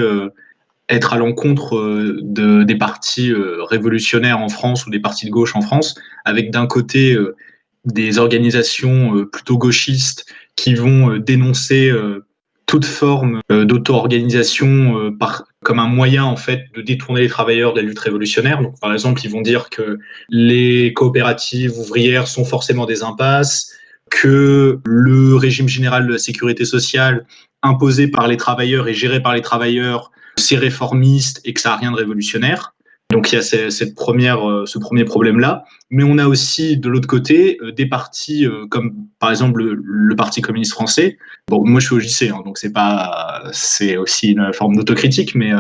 être à l'encontre de, des partis révolutionnaires en France ou des partis de gauche en France, avec d'un côté des organisations plutôt gauchistes qui vont dénoncer toute forme d'auto-organisation par comme un moyen en fait de détourner les travailleurs de la lutte révolutionnaire. Donc par exemple, ils vont dire que les coopératives ouvrières sont forcément des impasses, que le régime général de la sécurité sociale imposé par les travailleurs et géré par les travailleurs, c'est réformiste et que ça n'a rien de révolutionnaire. Donc il y a cette première, euh, ce premier problème-là. Mais on a aussi de l'autre côté euh, des partis euh, comme par exemple le, Parti communiste français. Bon, moi je suis au JC, hein, donc c'est pas, c'est aussi une forme d'autocritique, mais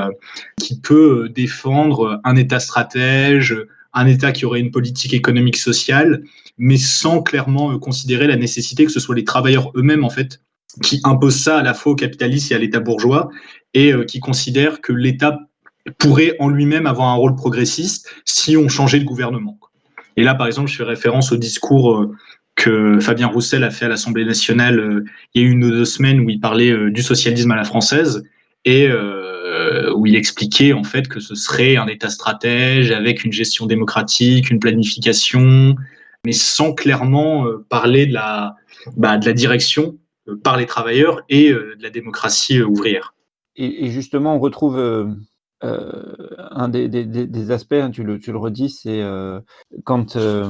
qui peut défendre un État stratège, un État qui aurait une politique économique sociale, mais sans clairement considérer la nécessité que ce soit les travailleurs eux-mêmes en fait qui imposent ça à la fois au capitalisme et à l'État bourgeois et qui considèrent que l'État pourrait en lui-même avoir un rôle progressiste si on changeait de gouvernement. Et là, par exemple, je fais référence au discours euh, que Fabien Roussel a fait à l'Assemblée nationale euh, il y a une ou deux semaines où il parlait euh, du socialisme à la française et où il expliquait en fait que ce serait un État stratège avec une gestion démocratique, une planification, mais sans clairement parler de la, bah, de la direction par les travailleurs et de la démocratie ouvrière. Et, justement, on retrouve euh, un des, aspects, hein, tu, le, redis, c'est euh, quand, euh,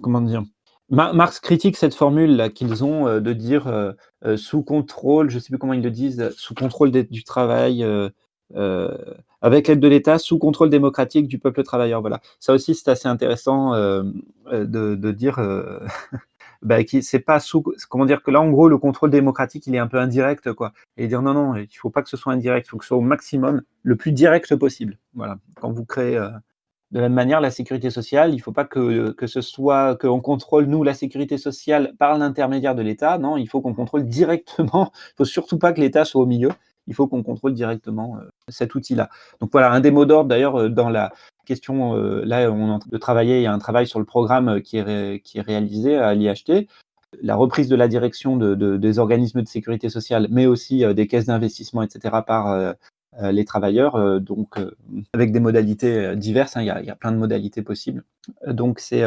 comment dire, Marx critique cette formule qu'ils ont de dire sous contrôle, je ne sais plus comment ils le disent, sous contrôle du travail, avec l'aide de l'État, sous contrôle démocratique du peuple travailleur. Voilà. Ça aussi, c'est assez intéressant de, dire *laughs* bah, c'est pas sous, comment dire que là, en gros, le contrôle démocratique, il est un peu indirect, quoi. Et dire non, non, il faut pas que ce soit indirect, il faut que ce soit au maximum, le plus direct possible. Voilà. Quand vous créez euh, de la même manière la sécurité sociale, il faut pas que, que ce soit qu'on contrôle nous la sécurité sociale par l'intermédiaire de l'État. Non, il faut qu'on contrôle directement. Il faut surtout pas que l'État soit au milieu. Il faut qu'on contrôle directement euh, cet outil-là. Donc voilà, un des mots d'ordre d'ailleurs euh, dans la question, euh, là, on est en train de travailler, il y a un travail sur le programme qui est, qui est réalisé à l'IHT, la reprise de la direction de, des organismes de sécurité sociale, mais aussi des caisses d'investissement, etc., par les travailleurs, donc avec des modalités diverses, hein, il, y a, il, y a, plein de modalités possibles. Donc c'est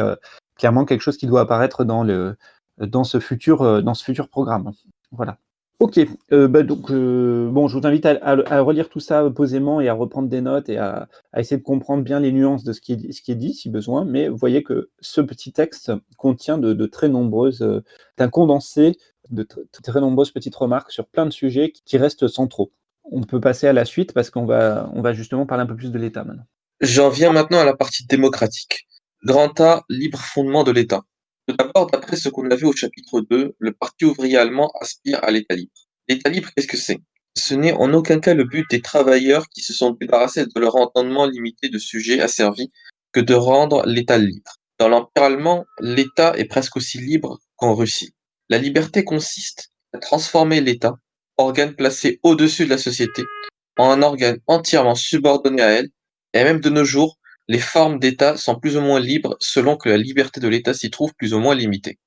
clairement quelque chose qui doit apparaître dans, le, dans, ce, futur, dans ce futur programme. Voilà. Ok, euh, bah, donc euh, bon, je vous invite à, relire tout ça posément et à reprendre des notes et à, essayer de comprendre bien les nuances de ce qui, est, qui dit si besoin. Mais vous voyez que ce petit texte contient de, très nombreuses, euh, d'un condensé de très nombreuses petites remarques sur plein de sujets qui, restent centraux. On peut passer à la suite parce qu'on va, va justement parler un peu plus de l'État maintenant. J'en viens maintenant à la partie démocratique. Grand A, libre fondement de l'État. Tout d'abord, d'après ce qu'on a vu au chapitre 2, le Parti ouvrier allemand aspire à l'État libre. L'État libre, qu'est-ce que c'est? Ce n'est en aucun cas le but des travailleurs qui se sont débarrassés de leur entendement limité de sujets asservis que de rendre l'État libre. Dans l'Empire allemand, l'État est presque aussi libre qu'en Russie. La liberté consiste à transformer l'État, organe placé au-dessus de la société, en un organe entièrement subordonné à elle, et même de nos jours, les formes d'État sont plus ou moins libres selon que la liberté de l'État s'y trouve plus ou moins limitée.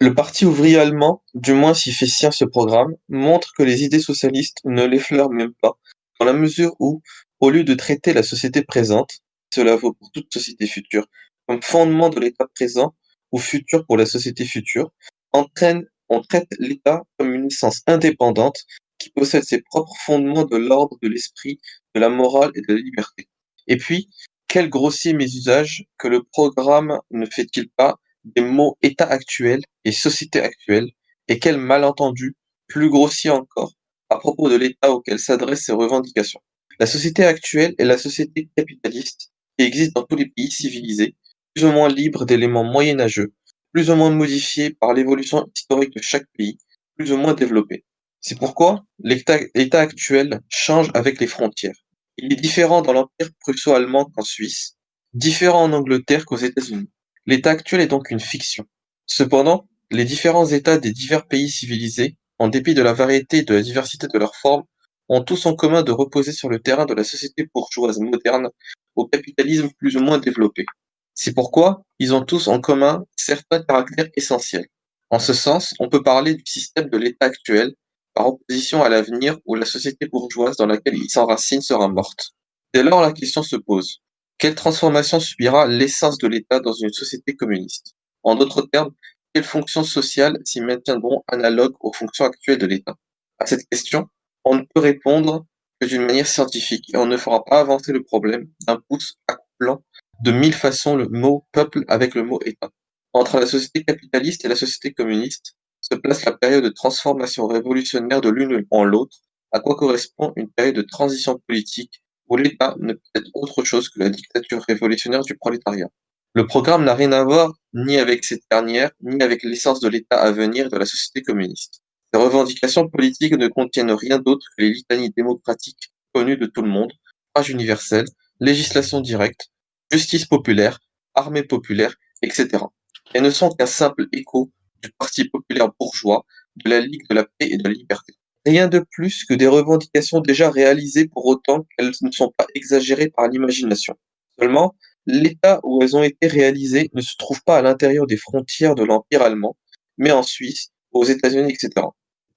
Le Parti ouvrier allemand, du moins s'y fait sien ce programme, montre que les idées socialistes ne l'effleurent même pas, dans la mesure où, au lieu de traiter la société présente, cela vaut pour toute société future, comme fondement de l'État présent ou futur pour la société future, entraîne, on traite l'État comme une essence indépendante qui possède ses propres fondements de l'ordre de l'esprit, de la morale et de la liberté. Et puis, quel grossier mésusage que le programme ne fait-il pas des mots état actuel et société actuelle, et quel malentendu, plus grossier encore, à propos de l'état auquel s'adressent ces revendications. La société actuelle est la société capitaliste qui existe dans tous les pays civilisés, plus ou moins libre d'éléments moyenâgeux, plus ou moins modifié par l'évolution historique de chaque pays, plus ou moins développé. C'est pourquoi l'état actuel change avec les frontières. Il est différent dans l'Empire prusso-allemand qu'en Suisse, différent en Angleterre qu'aux États-Unis. L'état actuel est donc une fiction. Cependant, les différents états des divers pays civilisés, en dépit de la variété et de la diversité de leurs formes, ont tous en commun de reposer sur le terrain de la société bourgeoise moderne au capitalisme plus ou moins développé. C'est pourquoi ils ont tous en commun certains caractères essentiels. En ce sens, on peut parler du système de l'État actuel, par opposition à l'avenir où la société bourgeoise dans laquelle il s'enracine sera morte. Dès lors, la question se pose. Quelle transformation subira l'essence de l'État dans une société communiste? En d'autres termes, quelles fonctions sociales s'y maintiendront analogues aux fonctions actuelles de l'État? À cette question, on ne peut répondre que d'une manière scientifique et on ne fera pas avancer le problème d'un pouce accouplant de mille façons le mot peuple avec le mot État. Entre la société capitaliste et la société communiste se place la période de transformation révolutionnaire de l'une en l'autre, à quoi correspond une période de transition politique où l'État ne peut être autre chose que la dictature révolutionnaire du prolétariat. Le programme n'a rien à voir ni avec cette dernière, ni avec l'essence de l'État à venir de la société communiste. Ces revendications politiques ne contiennent rien d'autre que les litanies démocratiques connues de tout le monde, âge universel, législation directe, justice populaire, armée populaire, etc. Elles ne sont qu'un simple écho du Parti populaire bourgeois, de la Ligue de la paix et de la liberté. Rien de plus que des revendications déjà réalisées pour autant qu'elles ne sont pas exagérées par l'imagination. Seulement, l'état où elles ont été réalisées ne se trouve pas à l'intérieur des frontières de l'Empire allemand, mais en Suisse, aux États-Unis, etc.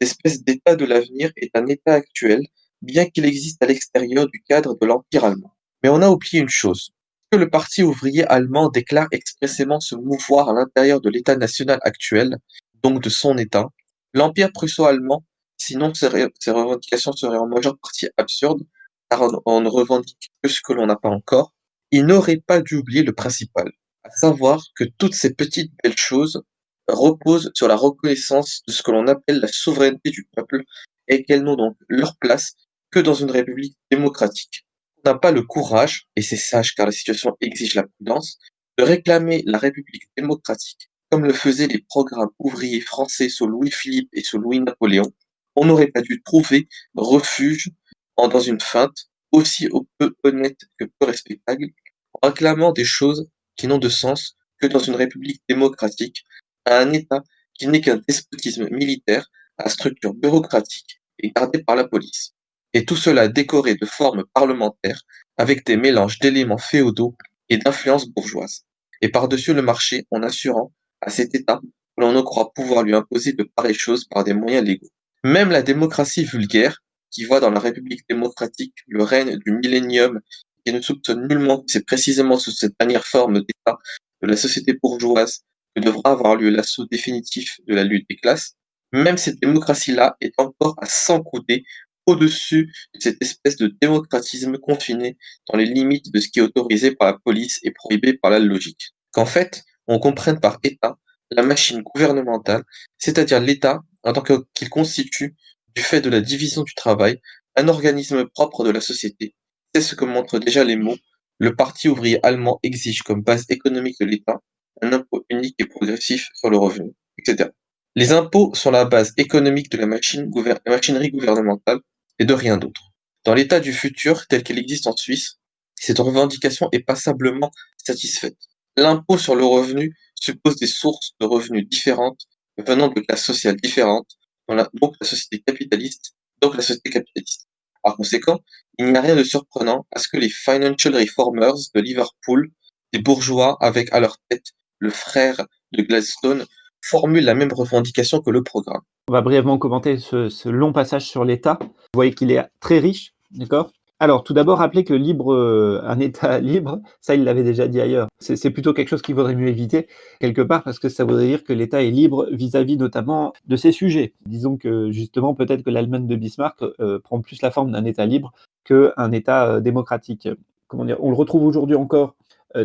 Cette espèce d'état de l'avenir est un état actuel, bien qu'il existe à l'extérieur du cadre de l'Empire allemand. Mais on a oublié une chose. Le Parti ouvrier allemand déclare expressément se mouvoir à l'intérieur de l'état national actuel, donc de son état, l'Empire prusso-allemand Sinon, ces, revendications seraient en majeure partie absurdes, car on, ne revendique que ce que l'on n'a pas encore. Il n'aurait pas dû oublier le principal, à savoir que toutes ces petites belles choses reposent sur la reconnaissance de ce que l'on appelle la souveraineté du peuple et qu'elles n'ont donc leur place que dans une république démocratique. N'a pas le courage, et c'est sage car la situation exige la prudence, de réclamer la république démocratique comme le faisaient les programmes ouvriers français sous Louis-Philippe et sous Louis-Napoléon, on n'aurait pas dû trouver refuge dans une feinte aussi peu honnête que peu respectable, en réclamant des choses qui n'ont de sens que dans une république démocratique, à un État qui n'est qu'un despotisme militaire à structure bureaucratique et gardé par la police. Et tout cela décoré de formes parlementaires avec des mélanges d'éléments féodaux et d'influences bourgeoises. Et par-dessus le marché en assurant à cet État que l'on ne croit pouvoir lui imposer de pareilles choses par des moyens légaux. Même la démocratie vulgaire, qui voit dans la République démocratique le règne du millénium et ne soupçonne nullement que c'est précisément sous cette dernière forme d'État de la société bourgeoise que devra avoir lieu l'assaut définitif de la lutte des classes, même cette démocratie-là est encore à s'encouder au-dessus de cette espèce de démocratisme confiné dans les limites de ce qui est autorisé par la police et prohibé par la logique. Qu'en fait, on comprenne par État la machine gouvernementale, c'est-à-dire l'État en tant qu'il constitue, du fait de la division du travail, un organisme propre de la société. C'est ce que montrent déjà les mots. Le Parti ouvrier allemand exige comme base économique de l'État un impôt unique et progressif sur le revenu, etc. Les impôts sont la base économique de la, machine la machinerie gouvernementale et de rien d'autre. Dans l'état du futur tel qu'il existe en Suisse, cette revendication est passablement satisfaite. L'impôt sur le revenu suppose des sources de revenus différentes venant de classes sociales différentes, la société capitaliste, donc la société capitaliste. Par conséquent, il n'y a rien de surprenant à ce que les financial reformers de Liverpool, des bourgeois avec à leur tête le frère de Gladstone, formulent la même revendication que le programme. On va brièvement commenter ce, long passage sur l'État. Vous voyez qu'il est très riche, d'accord? Alors, tout d'abord, rappeler que libre, euh, un État *laughs* libre, ça, il l'avait déjà dit ailleurs. C'est plutôt quelque chose qu'il vaudrait mieux éviter, quelque part, parce que ça voudrait dire que l'État est libre vis-à-vis notamment de ses sujets. Disons que, justement, peut-être que l'Allemagne de Bismarck euh, prend plus la forme d'un État libre qu'un État euh, démocratique. Comment dire? On le retrouve aujourd'hui encore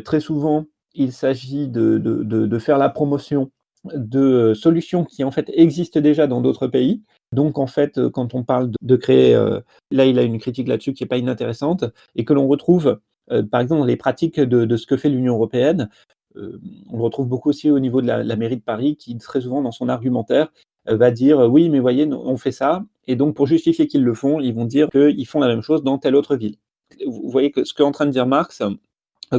très souvent. Il s'agit de, faire la promotion de solutions qui, en fait, existent déjà dans d'autres pays, donc en fait, euh, quand on parle de, créer, euh, là il a une critique là-dessus qui n'est pas inintéressante, et que l'on retrouve euh, par exemple dans les pratiques de, ce que fait l'Union européenne, on le retrouve beaucoup aussi au niveau de la, mairie de Paris, qui très souvent dans son argumentaire va dire oui, mais voyez, on fait ça, et donc pour justifier qu'ils le font, ils vont dire qu'ils font la même chose dans telle autre ville. Vous voyez que ce qu'est en train de dire Marx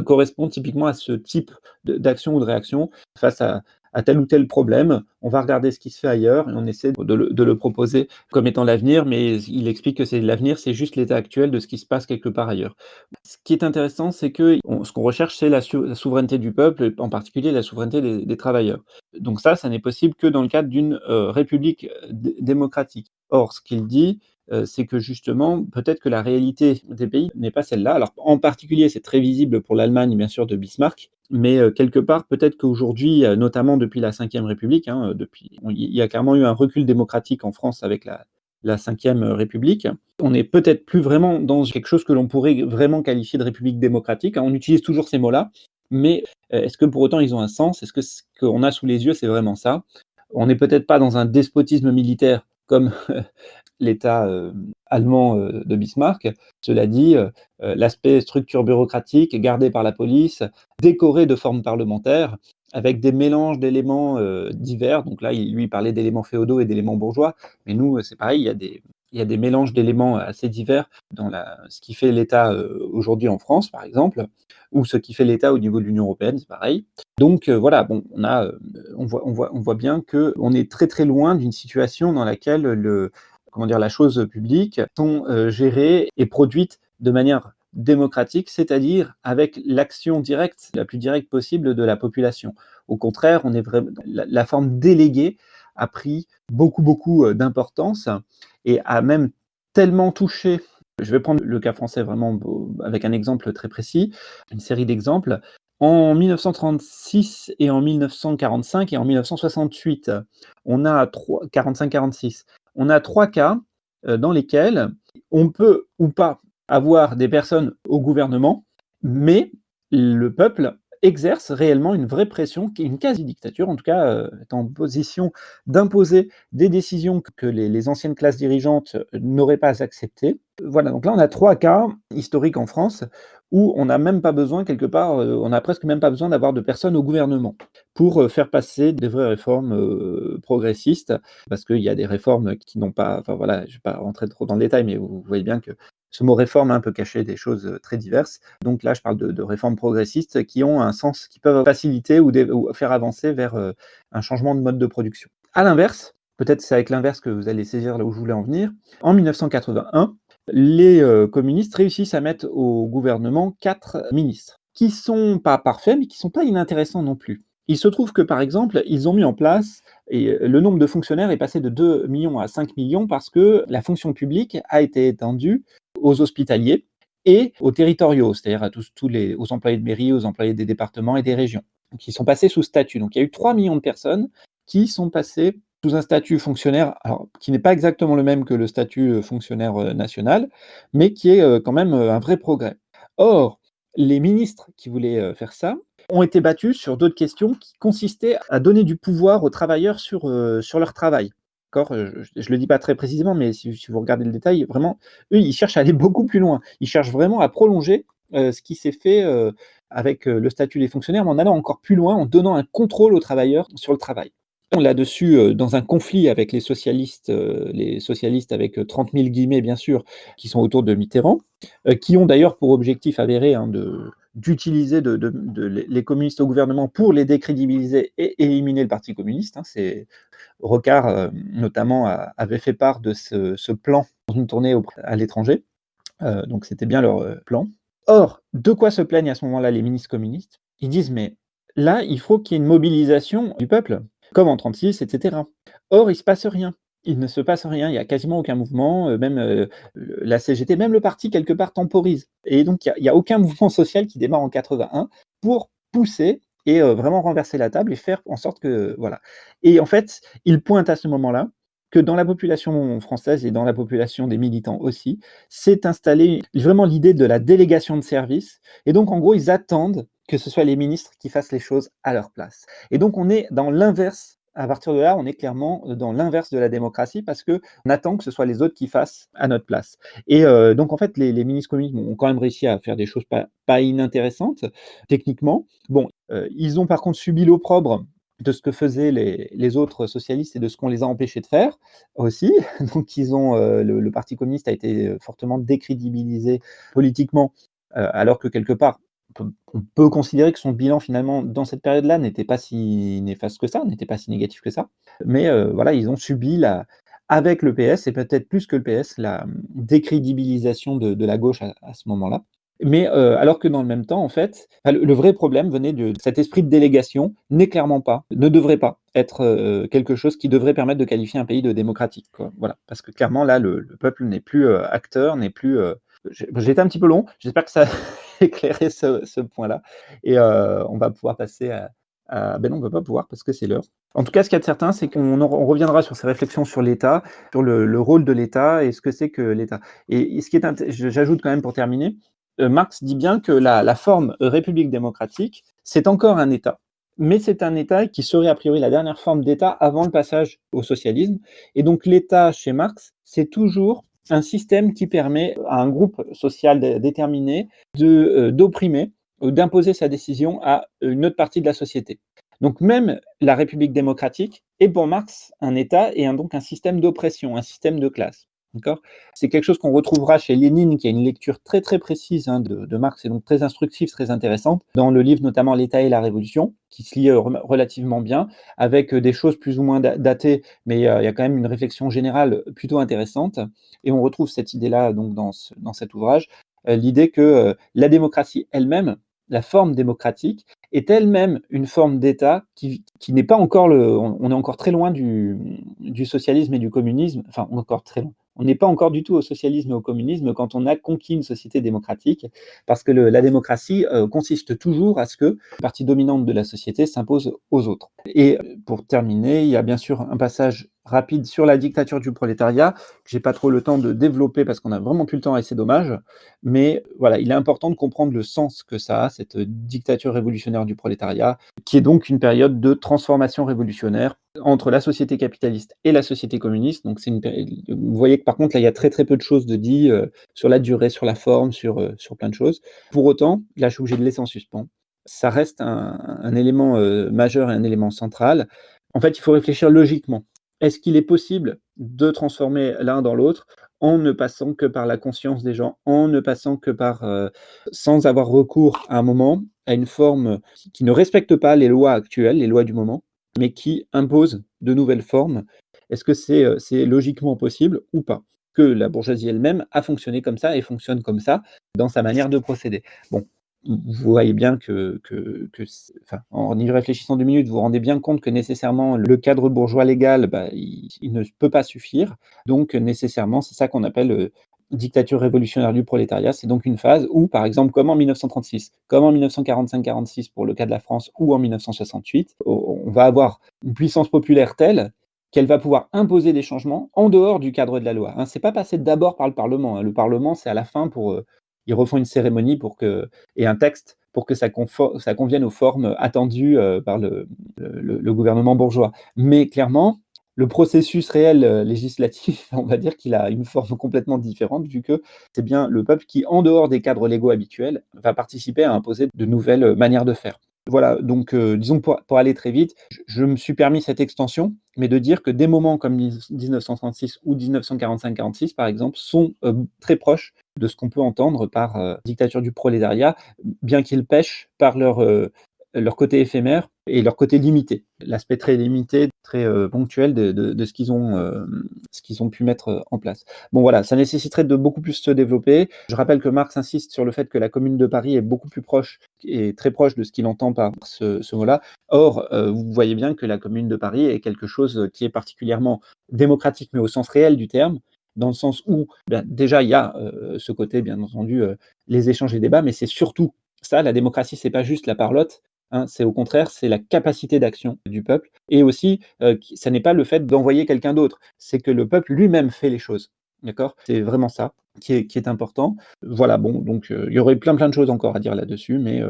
correspond typiquement à ce type d'action ou de réaction face à, à tel ou tel problème, on va regarder ce qui se fait ailleurs et on essaie de le, proposer comme étant l'avenir, mais il explique que c'est l'avenir, c'est juste l'état actuel de ce qui se passe quelque part ailleurs. Ce qui est intéressant, c'est que ce qu'on recherche, c'est la, souveraineté du peuple, en particulier la souveraineté des, travailleurs. Donc ça, ça n'est possible que dans le cadre d'une euh, république démocratique. Or, ce qu'il dit, euh, c'est que justement, peut-être que la réalité des pays n'est pas celle-là. Alors, en particulier, c'est très visible pour l'Allemagne, bien sûr, de Bismarck, mais euh, quelque part, peut-être qu'aujourd'hui, euh, notamment depuis la Ve République, hein, depuis, il y a clairement eu un recul démocratique en France avec la, la Ve République. On n'est peut-être plus vraiment dans quelque chose que l'on pourrait vraiment qualifier de République démocratique. Hein. On utilise toujours ces mots-là, mais est-ce que pour autant ils ont un sens? Est-ce que ce qu'on a sous les yeux, c'est vraiment ça? On n'est peut-être pas dans un despotisme militaire comme *laughs* l'État euh, allemand euh, de Bismarck. Cela dit, euh, l'aspect structure bureaucratique gardé par la police, décoré de formes parlementaires, avec des mélanges d'éléments divers. Donc là, il lui parlait d'éléments féodaux et d'éléments bourgeois, mais nous, c'est pareil, il y a des, il y a des mélanges d'éléments assez divers dans ce qui fait l'État aujourd'hui en France, par exemple, ou ce qui fait l'État au niveau de l'Union européenne, c'est pareil. Donc voilà, bon, on, voit, on voit bien qu'on est très très loin d'une situation dans laquelle le, comment dire, la chose publique sont euh, gérées et produites de manière démocratique, c'est-à-dire avec l'action directe, la plus directe possible de la population. Au contraire, on est vraiment, la, forme déléguée a pris beaucoup, beaucoup euh, d'importance et a même tellement touché, je vais prendre le cas français vraiment avec un exemple très précis, une série d'exemples. En 1936 et en 1945 et en 1968, on a 45-46, on a trois cas euh, dans lesquels on peut ou pas avoir des personnes au gouvernement, mais le peuple exerce réellement une vraie pression, une quasi-dictature, en tout cas euh, est en position d'imposer des décisions que les, anciennes classes dirigeantes n'auraient pas acceptées. Voilà, donc là on a trois cas historiques en France où on n'a même pas besoin, quelque part, euh, on n'a presque même pas besoin d'avoir de personnes au gouvernement pour euh, faire passer des vraies réformes progressistes, parce qu'il y a des réformes qui n'ont pas, enfin voilà, je ne vais pas rentrer trop dans le détail, mais vous voyez bien que ce mot réforme un peu caché des choses euh, très diverses. Donc là, je parle de, réformes progressistes qui ont un sens, qui peuvent faciliter ou, faire avancer vers euh, un changement de mode de production. À l'inverse, peut-être c'est avec l'inverse que vous allez saisir là où je voulais en venir, en 1981, les euh, communistes réussissent à mettre au gouvernement quatre ministres, qui sont pas parfaits, mais qui sont pas inintéressants non plus. Il se trouve que, par exemple, ils ont mis en place, et le nombre de fonctionnaires est passé de 2 millions à 5 millions parce que la fonction publique a été étendue aux hospitaliers et aux territoriaux, c'est-à-dire à tous, tous les, aux employés de mairie, aux employés des départements et des régions, qui sont passés sous statut. Donc il y a eu 3 millions de personnes qui sont passées sous un statut fonctionnaire, qui n'est pas exactement le même que le statut euh, fonctionnaire euh, national, mais qui est euh, quand même un vrai progrès. Or, les ministres qui voulaient faire ça ont été battus sur d'autres questions qui consistaient à donner du pouvoir aux travailleurs sur, leur travail. Je ne le dis pas très précisément, mais si, vous regardez le détail, vraiment, eux, ils cherchent à aller *laughs* beaucoup plus loin. Ils cherchent vraiment à prolonger ce qui s'est fait avec le statut des fonctionnaires, mais en allant encore plus loin, en donnant un contrôle aux travailleurs sur le travail. Là-dessus, dans un conflit avec les socialistes, les socialistes avec 30 000 guillemets, bien sûr, qui sont autour de Mitterrand, qui ont d'ailleurs pour objectif avéré hein, de, d'utiliser de, les communistes au gouvernement pour les décrédibiliser et éliminer le Parti communiste. Hein. C'est Rocard, euh, notamment, avait fait part de ce, plan dans une tournée à l'étranger. Euh, donc c'était bien leur euh, plan. Or, de quoi se plaignent à ce moment-là les ministres communistes? Ils disent, mais là, il faut qu'il y ait une mobilisation du peuple, comme en 1936, etc. Or, il ne se passe rien il ne se passe rien, il n'y a quasiment aucun mouvement, euh, même euh, la CGT, même le parti quelque part temporise. Et donc il n'y a, aucun mouvement *laughs* social qui démarre en 81 pour pousser et euh, vraiment renverser la table et faire en sorte que voilà. Et en fait, il pointe à ce moment-là que dans la population française et dans la population des militants aussi, s'est installée vraiment l'idée de la délégation de service. Et donc en gros, ils attendent que ce soit les ministres qui fassent les choses à leur place. Et donc on est dans l'inverse à partir de là, on est clairement dans l'inverse de la démocratie parce qu'on attend que ce soit les autres qui fassent à notre place. Et euh, donc, en fait, les, ministres communistes ont quand même réussi à faire des choses pas, inintéressantes, techniquement. Bon, euh, ils ont par contre subi l'opprobre de ce que faisaient les, autres socialistes et de ce qu'on les a empêchés de faire aussi. *laughs* Donc, ils ont, euh, le, Parti communiste a été fortement décrédibilisé politiquement, alors que quelque part, on peut considérer que son bilan finalement dans cette période-là n'était pas si néfaste que ça, n'était pas si négatif que ça. Mais euh, voilà, ils ont subi la, avec le PS et peut-être plus que le PS la décrédibilisation de, la gauche à, ce moment-là. Mais euh, alors que dans le même temps, en fait, le, vrai problème venait de, cet esprit de délégation n'est clairement pas, ne devrait pas être euh, quelque chose qui devrait permettre de qualifier un pays de démocratique. Voilà, parce que clairement là, le, peuple n'est plus acteur, n'est plus j'ai été un petit peu long, j'espère que ça *laughs* a *laughs* éclairé ce, point-là. Et euh, on va pouvoir passer à, Ben non, on ne va pas pouvoir parce que c'est l'heure. En tout cas, ce qu'il y a de certain, c'est qu'on reviendra sur ces réflexions sur l'État, sur le, rôle de l'État et ce que c'est que l'État. Et, ce qui est, j'ajoute quand même pour terminer, euh, Marx dit bien que la, la forme république démocratique, c'est encore un État. Mais c'est un État qui serait a priori la dernière forme d'État avant le passage au socialisme. Et donc l'État chez Marx, c'est toujours un système qui permet à un groupe social déterminé euh, d'opprimer ou d'imposer sa décision à une autre partie de la société. Donc même la République démocratique est pour Marx un État et donc un système d'oppression, un système de classe. C'est quelque chose qu'on retrouvera chez Lénine, qui a une lecture très très précise hein, de, Marx et donc très instructive, très intéressante, dans le livre notamment L'État et la Révolution, qui se lit euh, relativement bien, avec euh, des choses plus ou moins datées, mais euh, il y a quand même une réflexion générale plutôt intéressante. Et on retrouve cette idée-là donc dans, dans cet ouvrage, l'idée que la démocratie elle-même, la forme démocratique, est elle-même une forme d'État qui, qui n'est pas encore le. On, est encore très loin du, du, socialisme et du communisme, enfin, encore très loin. On n'est pas encore du tout au socialisme et au communisme quand on a conquis une société démocratique, parce que la démocratie euh, consiste toujours à ce que la partie dominante de la société s'impose aux autres. Et pour terminer, il y a bien sûr un passage rapide sur la dictature du prolétariat, que j'ai pas trop le temps de développer parce qu'on a vraiment plus le temps et c'est dommage. Mais voilà, il est important de comprendre le sens que ça a, cette dictature révolutionnaire du prolétariat, qui est donc une période de transformation révolutionnaire entre la société capitaliste et la société communiste. Donc c'est une Vous voyez que par contre là, il y a très très peu de choses de dit euh, sur la durée, sur la forme, sur, euh, sur plein de choses. Pour autant, là je suis obligé de laisser en suspens. Ça reste un, élément euh, majeur et un élément central. En fait, il faut réfléchir logiquement. Est-ce qu'il est possible de transformer l'un dans l'autre en ne passant que par la conscience des gens, en ne passant que par, euh, sans avoir recours à un moment, à une forme qui ne respecte pas les lois actuelles, les lois du moment, mais qui impose de nouvelles formes? Est-ce que c'est euh, logiquement possible ou pas? Que la bourgeoisie elle-même a fonctionné comme ça et fonctionne comme ça dans sa manière de procéder. Bon, vous voyez bien que, en y réfléchissant deux minutes, vous vous rendez bien compte que nécessairement le cadre bourgeois légal, bah, il, ne peut pas suffire. Donc nécessairement, c'est ça qu'on appelle euh, dictature révolutionnaire du prolétariat. C'est donc une phase où, par exemple, comme en 1936, comme en 1945-46 pour le cas de la France, ou en 1968, on va avoir une puissance populaire telle qu'elle va pouvoir imposer des changements en dehors du cadre de la loi. Hein. Ce n'est pas passé d'abord par le Parlement. Hein. Le Parlement, c'est à la fin pour euh, ils refont une cérémonie pour que, et un texte pour que ça, ça convienne aux formes attendues euh, par le, gouvernement bourgeois. Mais clairement, le processus réel euh, législatif, *laughs* on va dire qu'il a une forme complètement différente, vu que c'est bien le peuple qui, en dehors des cadres légaux habituels, va participer à imposer de nouvelles manières de faire. Voilà, donc euh, disons pour, pour, aller très vite, je, me suis permis cette extension, mais de dire que des moments comme 1936 ou 1945-46, par exemple, sont très proches de ce qu'on peut entendre par euh, dictature du prolétariat, bien qu'ils pêchent par leur, euh, leur côté éphémère et leur côté limité, l'aspect très limité, très euh, ponctuel de, ce qu'ils ont, ce ont pu mettre en place. Bon voilà, ça nécessiterait de beaucoup plus se développer. Je rappelle que Marx insiste sur le fait que la Commune de Paris est beaucoup plus proche et très proche de ce qu'il entend par ce mot-là. Or, vous voyez bien que la Commune de Paris est quelque chose qui est particulièrement démocratique, mais au sens réel du terme, dans le sens où ben, déjà il y a euh, ce côté, bien entendu, euh, les échanges et débats, mais c'est surtout ça, la démocratie, c'est pas juste la parlotte, hein, c'est au contraire, c'est la capacité d'action du peuple, et aussi, euh, ça n'est pas le fait d'envoyer quelqu'un d'autre, c'est que le peuple lui-même fait les choses. D'accord? C'est vraiment ça qui est, important. Voilà, bon, donc il y aurait plein plein de choses encore à dire là-dessus, mais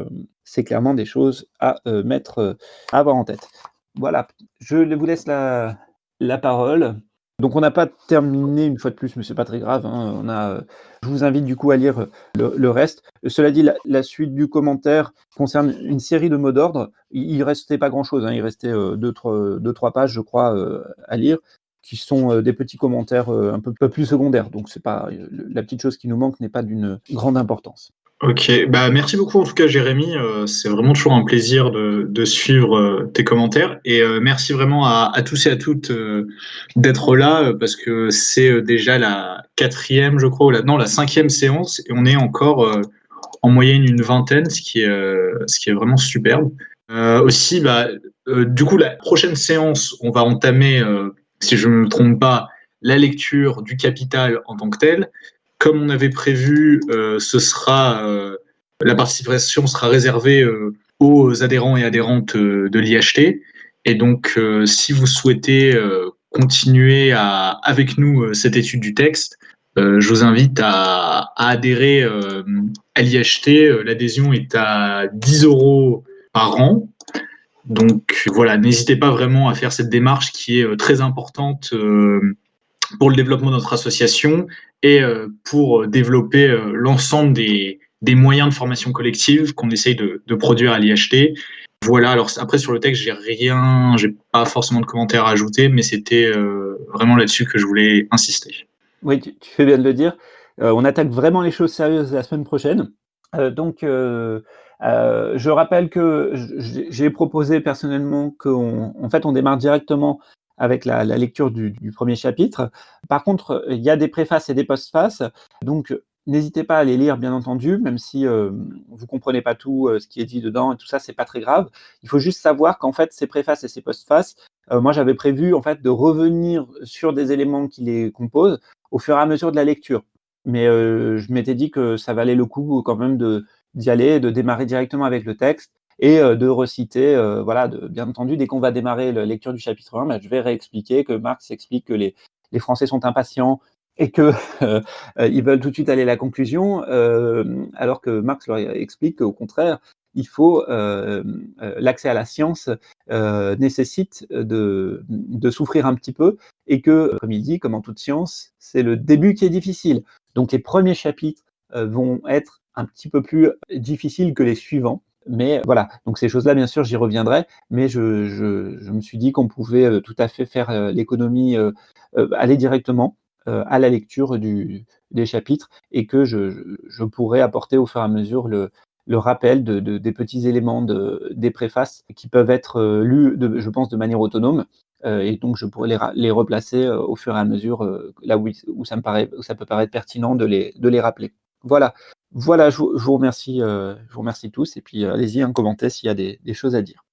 c'est clairement des choses à mettre, à avoir en tête. voilà, je vous laisse la, la parole. Donc on n'a pas terminé une fois de plus, mais c'est pas très grave. Hein. On a, je vous invite du coup à lire le, reste. Cela dit, la, suite du commentaire concerne une série de mots d'ordre. Il, restait pas grand-chose. Hein. Il restait euh, deux, trois, deux, trois pages, je crois, euh, à lire, qui sont euh, des petits commentaires un peu, peu plus secondaires. Donc c'est pas la petite chose qui nous manque n'est pas d'une grande importance. Ok, bah merci beaucoup en tout cas Jérémy, euh, c'est vraiment toujours un plaisir de, de suivre euh, tes commentaires. Et euh, merci vraiment à, tous et à toutes d'être là parce que c'est déjà la quatrième je crois ou la, non la cinquième séance. Et on est encore en moyenne une vingtaine ce qui est ce qui est vraiment superbe. aussi bah du coup la prochaine séance on va entamer si je ne me trompe pas la lecture du capital en tant que tel comme on avait prévu, euh, ce sera euh, la participation sera réservée euh, aux adhérents et adhérentes de l'IHT. Et donc, si vous souhaitez continuer avec nous cette étude du texte, je vous invite à, adhérer à l'IHT. L'adhésion est à 10 euros par an. Donc voilà, n'hésitez pas vraiment à faire cette démarche qui est très importante pour le développement de notre association et euh, pour développer euh, l'ensemble des, moyens de formation collective qu'on essaye de, produire à l'IHT. Voilà, alors après sur le texte, j'ai rien, j'ai pas forcément de commentaires à ajouter, mais c'était euh, vraiment là-dessus que je voulais insister. Oui, tu, fais bien de le dire. on attaque vraiment les choses sérieuses la semaine prochaine. donc, je rappelle que j'ai proposé personnellement qu'en en fait, on démarre directement avec la, lecture du, premier chapitre. Par contre, il y a des préfaces et des postfaces, donc n'hésitez pas à les lire, bien entendu, même si euh, vous comprenez pas tout euh, ce qui est dit dedans et tout ça, c'est pas très grave. Il faut juste savoir qu'en fait, ces préfaces et ces postfaces, euh, moi j'avais prévu en fait de revenir sur des éléments qui les composent au fur et à mesure de la lecture. Mais je m'étais dit que ça valait le coup quand même d'y aller, de démarrer directement avec le texte et euh, de reciter, euh, voilà, bien entendu, dès qu'on va démarrer la lecture du chapitre 1, bah, je vais réexpliquer que Marx explique que les, Français sont impatients et que *laughs* euh, ils veulent tout de suite aller à la conclusion, alors que Marx leur explique qu'au contraire, il faut l'accès à la science nécessite de, de, souffrir un petit peu et que, comme il dit, comme en toute science, c'est le début qui est difficile. Donc les premiers chapitres vont être un petit peu plus difficiles que les suivants. Mais voilà, donc ces choses-là, bien sûr, j'y reviendrai, mais je, me suis dit qu'on pouvait euh, tout à fait faire euh, l'économie, euh, aller directement à la lecture des chapitres et que je, pourrais apporter au fur et à mesure le, rappel de, de, des petits éléments de, des préfaces qui peuvent être lus, de, je pense, de manière autonome. et donc, je pourrais les, les replacer au fur et à mesure là où, ça me paraît, ça peut paraître pertinent de les rappeler. Voilà. Voilà, je vous, remercie, euh, je vous remercie tous et puis euh, allez-y, un commentaire s'il y a des choses à dire.